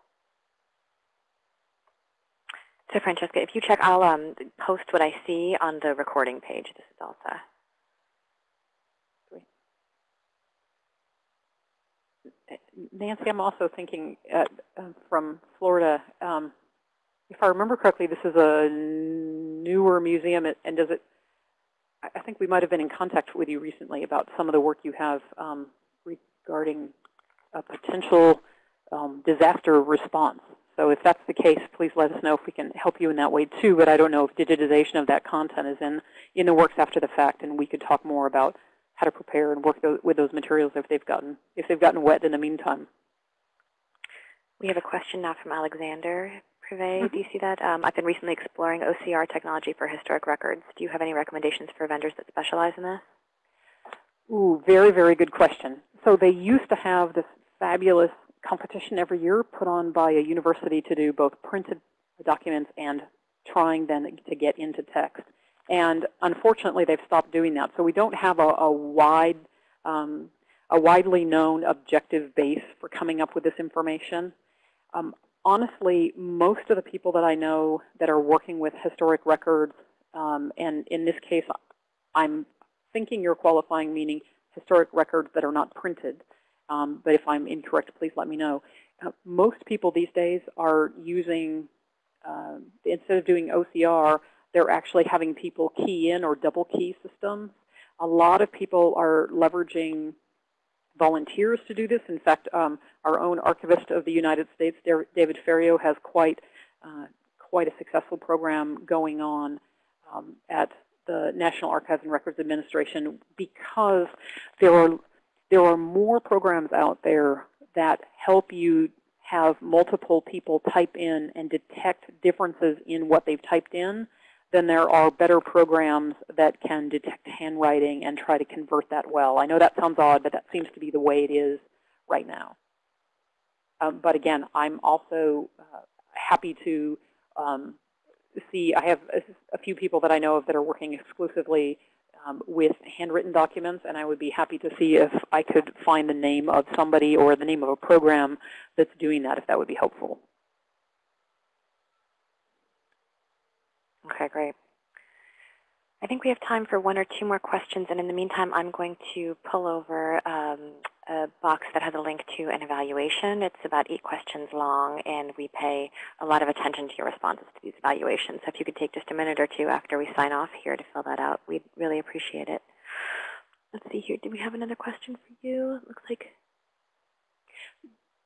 So Francesca, if you check, I'll um, post what I see on the recording page. This is Elsa. Nancy, I'm also thinking uh, from Florida, um, if I remember correctly, this is a newer museum, and does it, I think we might have been in contact with you recently about some of the work you have um, regarding a potential um, disaster response. So if that's the case, please let us know if we can help you in that way too. But I don't know if digitization of that content is in, in the works after the fact, and we could talk more about how to prepare and work with those materials if they've gotten if they've gotten wet in the meantime. We have a question now from Alexander Privé. Mm -hmm. Do you see that? Um, I've been recently exploring OCR technology for historic records. Do you have any recommendations for vendors that specialize in this? Ooh, very, very good question. So they used to have this fabulous competition every year put on by a university to do both printed documents and trying then to get into text. And unfortunately, they've stopped doing that. So we don't have a, a wide, um, a widely known objective base for coming up with this information. Um, honestly, most of the people that I know that are working with historic records, um, and in this case, I'm thinking you're qualifying meaning historic records that are not printed. Um, but if I'm incorrect, please let me know. Uh, most people these days are using, uh, instead of doing OCR, they're actually having people key in or double key systems. A lot of people are leveraging volunteers to do this. In fact, um, our own archivist of the United States, David Ferriero, has quite, uh, quite a successful program going on um, at the National Archives and Records Administration because there are, there are more programs out there that help you have multiple people type in and detect differences in what they've typed in then there are better programs that can detect handwriting and try to convert that well. I know that sounds odd, but that seems to be the way it is right now. Um, but again, I'm also uh, happy to um, see, I have a, a, few people that I know of that are working exclusively um, with handwritten documents, and I would be happy to see if I could find the name of somebody or the name of a program that's doing that, if that would be helpful. Okay, great. I think we have time for one or two more questions, and in the meantime, I'm going to pull over um, a box that has a link to an evaluation. It's about eight questions long, and we pay a lot of attention to your responses to these evaluations. So if you could take just a minute or two after we sign off here to fill that out, we'd really appreciate it. Let's see here. Do we have another question for you? It looks like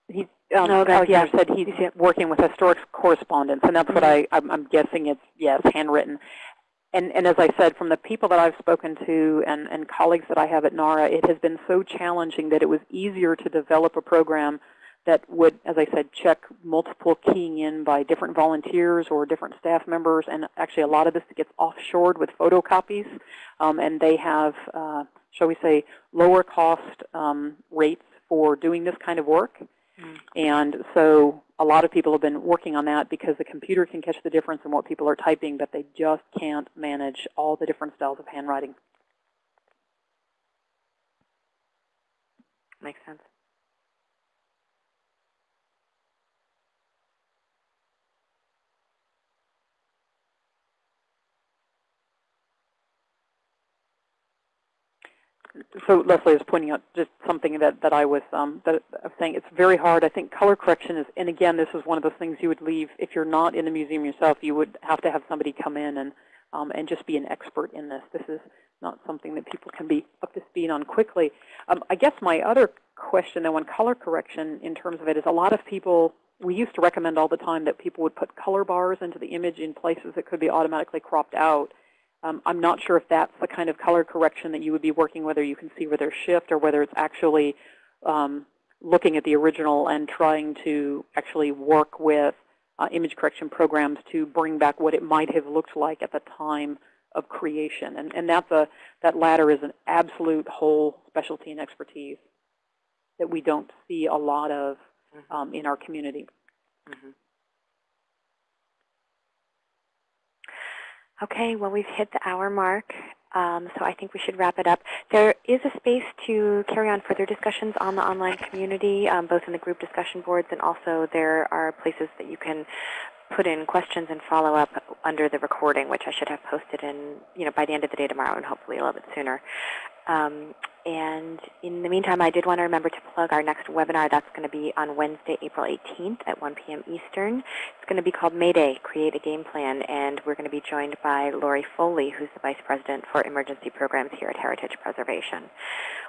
he, um, no, Alexander yeah. said he's working with historic correspondence, and that's what I, I'm, I'm guessing it's, yes, handwritten. And, and as I said, from the people that I've spoken to and, and colleagues that I have at NARA, it has been so challenging that it was easier to develop a program that would, as I said, check multiple keying in by different volunteers or different staff members. And actually, a lot of this gets offshored with photocopies. Um, and they have, uh, shall we say, lower cost um, rates for doing this kind of work. Mm. And so a lot of people have been working on that because the computer can catch the difference in what people are typing, but they just can't manage all the different styles of handwriting. Makes sense. So Leslie is pointing out just something that, that I was um, that I was saying. It's very hard. I think color correction is, and again, this is one of those things you would leave if you're not in the museum yourself. You would have to have somebody come in and um, and just be an expert in this. This is not something that people can be up to speed on quickly. Um, I guess my other question, though, on color correction in terms of it is a lot of people. We used to recommend all the time that people would put color bars into the image in places that could be automatically cropped out. Um, I'm not sure if that's the kind of color correction that you would be working, whether you can see where there's shift or whether it's actually um, looking at the original and trying to actually work with uh, image correction programs to bring back what it might have looked like at the time of creation. And, and that's a, that latter is an absolute whole specialty and expertise that we don't see a lot of um, in our community. Mhm. Okay, well, we've hit the hour mark, um, so I think we should wrap it up. There is a space to carry on further discussions on the online community, um, both in the group discussion boards and also there are places that you can put in questions and follow up under the recording, which I should have posted in, you know, by the end of the day tomorrow and hopefully a little bit sooner. Um, and in the meantime, I did want to remember to plug our next webinar. That's going to be on Wednesday, April 18th at 1 p.m. Eastern. It's going to be called Mayday, Create a Game Plan, and we're going to be joined by Lori Foley, who's the Vice President for Emergency Programs here at Heritage Preservation.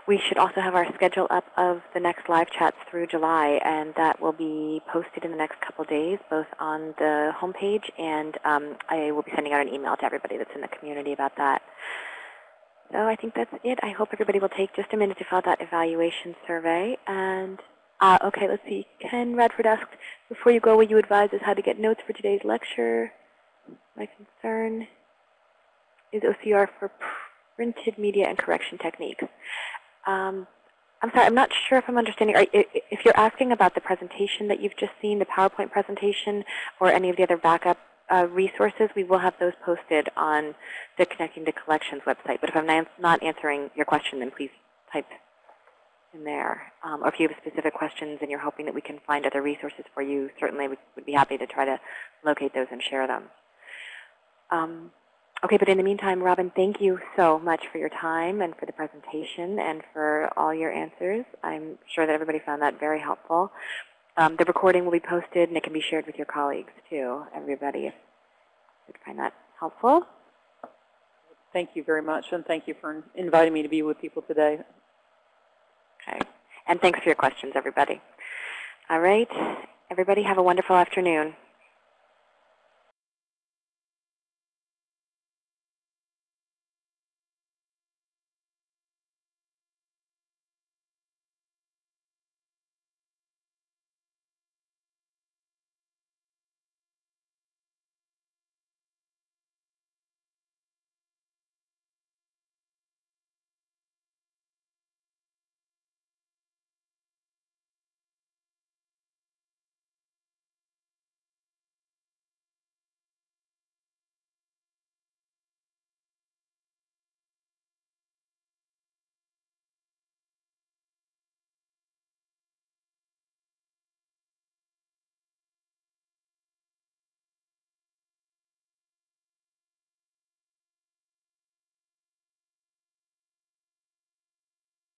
We should also have our schedule up of the next live chats through July, and that will be posted in the next couple days, both on the homepage, and um, I will be sending out an email to everybody that's in the community about that. So I think that's it. I hope everybody will take just a minute to fill out that evaluation survey. And uh, okay, let's see. Ken Radford asked, before you go, will you advise us how to get notes for today's lecture? My concern is OCR for printed media and correction techniques. Um, I'm sorry, I'm not sure if I'm understanding. If you're asking about the presentation that you've just seen, the PowerPoint presentation, or any of the other backup uh, resources, we will have those posted on the Connecting to Collections website. But if I'm not- answering your question, then please type in there. Um, or if you have specific questions and you're hoping that we can find other resources for you, certainly we would be happy to try to locate those and share them. Um, okay, but in the meantime, Robin, thank you so much for your time and for the presentation and for all your answers. I'm sure that everybody found that very helpful. Um, the recording will be posted and it can be shared with your colleagues too, everybody, if you find that helpful. Thank you very much, and thank you for inviting me to be with people today. Okay. And thanks for your questions, everybody. All right. Everybody have a wonderful afternoon.